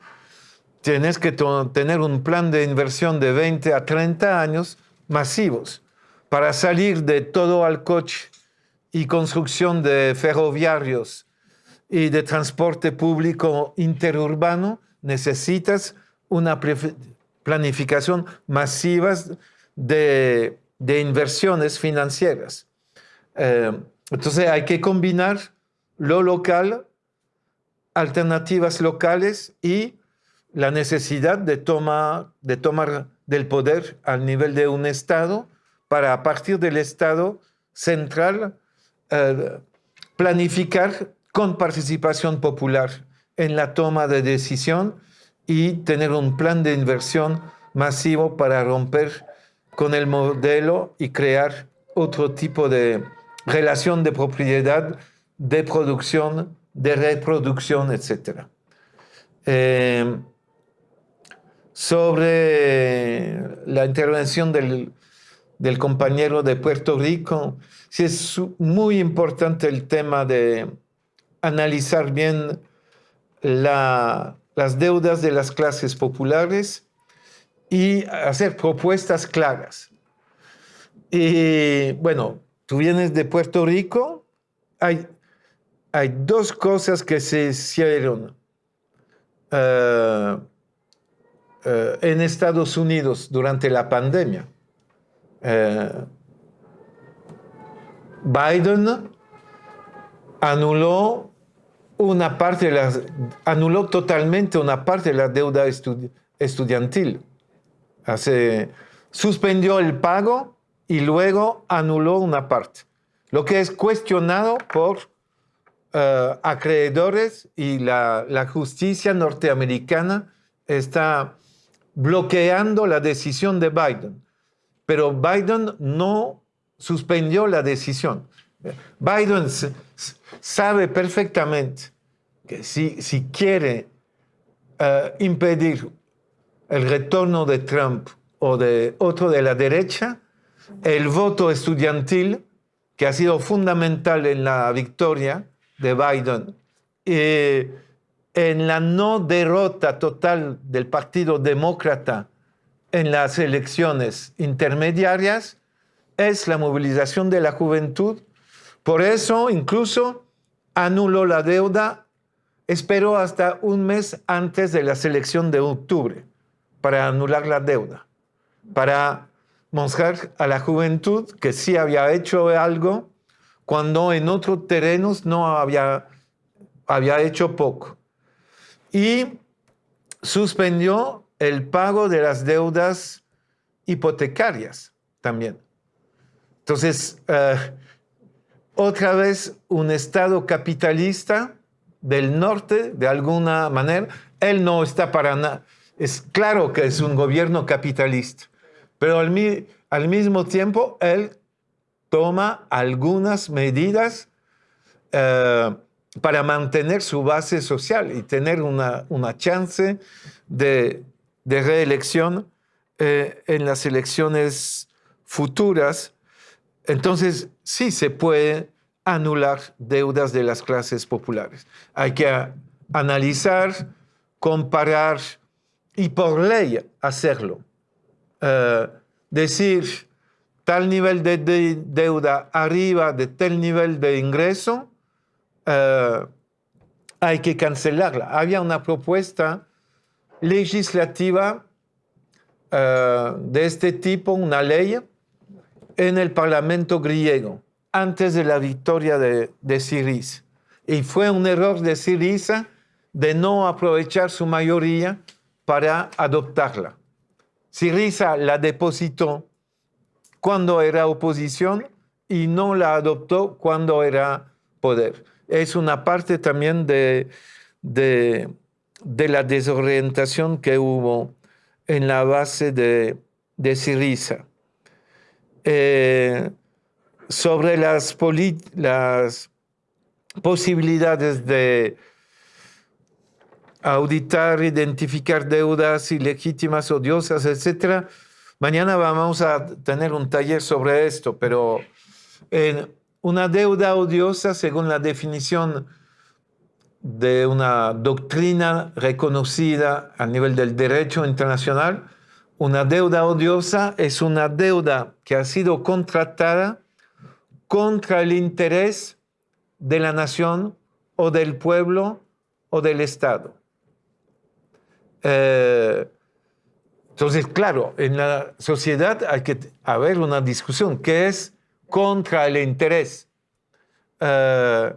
tienes que tener un plan de inversión de 20 a 30 años masivos para salir de todo al coche y construcción de ferroviarios y de transporte público interurbano necesitas una planificación masiva de, inversiones financieras. Eh, entonces hay que combinar lo local, alternativas locales y la necesidad de, de tomar del poder al nivel de un Estado para a partir del Estado central eh, planificar con participación popular en la toma de decisión y tener un plan de inversión masivo para romper con el modelo y crear otro tipo de relación de propiedad, de producción, de reproducción, etc. Eh, sobre la intervención del, compañero de Puerto Rico, sí es muy importante el tema de analizar bien la, las deudas de las clases populares y hacer propuestas claras. Y bueno, tú vienes de Puerto Rico, hay, hay dos cosas que se hicieron eh, eh, en Estados Unidos durante la pandemia. Eh, Biden anuló una parte de las, anuló totalmente una parte de la deuda estudiantil. Suspendió el pago y luego anuló una parte, lo que es cuestionado por uh, acreedores y la, justicia norteamericana está bloqueando la decisión de Biden. Pero Biden no suspendió la decisión. Biden sabe perfectamente que si, si quiere uh, impedir el retorno de Trump o de otro de la derecha, el voto estudiantil, que ha sido fundamental en la victoria de Biden, y en la no derrota total del Partido Demócrata en las elecciones intermediarias, es la movilización de la juventud. Por eso, incluso, anuló la deuda, esperó hasta un mes antes de la selección de octubre para anular la deuda, para mostrar a la juventud que sí había hecho algo cuando en otros terrenos no había, había hecho poco. Y suspendió el pago de las deudas hipotecarias también. Entonces, eh, otra vez un Estado capitalista del norte, de alguna manera, él no está para nada es claro que es un gobierno capitalista, pero al, mismo tiempo él toma algunas medidas eh, para mantener su base social y tener una, chance de, reelección eh, en las elecciones futuras. Entonces, sí se puede anular deudas de las clases populares. Hay que analizar, comparar y por ley hacerlo. Eh, decir tal nivel de, deuda arriba de tal nivel de ingreso, eh, hay que cancelarla. Había una propuesta legislativa eh, de este tipo, una ley, en el Parlamento griego, antes de la victoria de, de Siriza. Y fue un error de Siriza de no aprovechar su mayoría para adoptarla. Siriza la depositó cuando era oposición y no la adoptó cuando era poder. Es una parte también de, de, la desorientación que hubo en la base de, de Siriza. Eh, sobre las, las posibilidades de auditar, identificar deudas ilegítimas, odiosas, etc. Mañana vamos a tener un taller sobre esto, pero una deuda odiosa, según la definición de una doctrina reconocida a nivel del derecho internacional, una deuda odiosa es una deuda que ha sido contratada contra el interés de la nación o del pueblo o del Estado. Eh, entonces, claro, en la sociedad hay que haber una discusión que es contra el interés. Eh,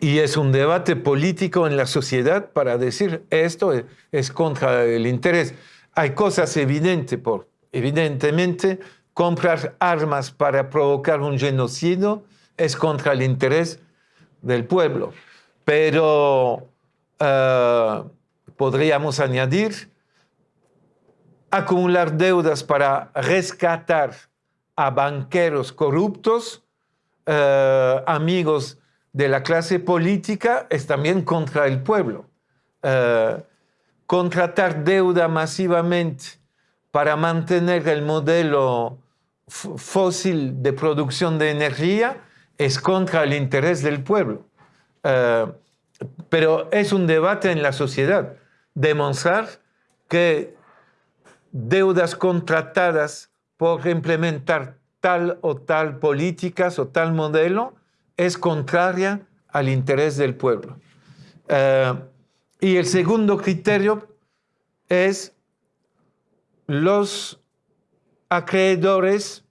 y, es un debate político en la sociedad para decir esto es contra el interés. Hay cosas evidentes, por, evidentemente, comprar armas para provocar un genocidio es contra el interés del pueblo. Pero eh, podríamos añadir acumular deudas para rescatar a banqueros corruptos, eh, amigos de la clase política, es también contra el pueblo. Eh, contratar deuda masivamente para mantener el modelo fósil de producción de energía es contra el interés del pueblo. Pero es un debate en la sociedad. Demostrar que deudas contratadas por implementar tal o tal políticas o tal modelo es contraria al interés del pueblo. Eh, y el segundo criterio es los acreedores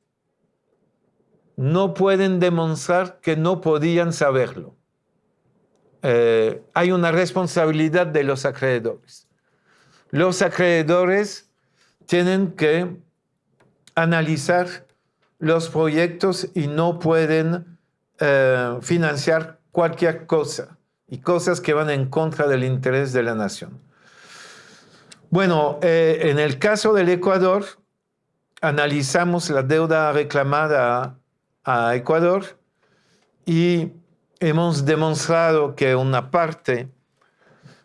no pueden demostrar que no podían saberlo. Eh, hay una responsabilidad de los acreedores. Los acreedores tienen que analizar los proyectos y no pueden eh, financiar cualquier cosa y cosas que van en contra del interés de la nación. Bueno, eh, en el caso del Ecuador, analizamos la deuda reclamada a Ecuador y hemos demostrado que una parte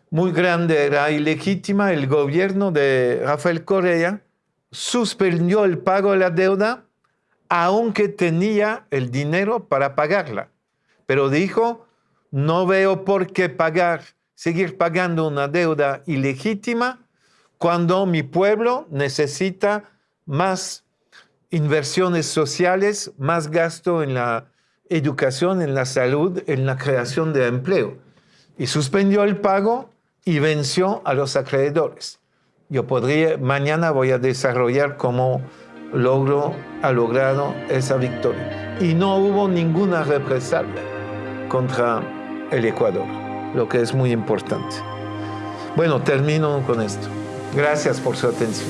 muy grande era ilegítima. El gobierno de Rafael Correa suspendió el pago de la deuda aunque tenía el dinero para pagarla. Pero dijo, no veo por qué pagar, seguir pagando una deuda ilegítima cuando mi pueblo necesita más inversiones sociales, más gasto en la educación, en la salud, en la creación de empleo. Y suspendió el pago y venció a los acreedores. Yo podría, mañana voy a desarrollar cómo logro, ha logrado esa victoria. Y no hubo ninguna represalia contra el Ecuador, lo que es muy importante. Bueno, termino con esto. Gracias por su atención.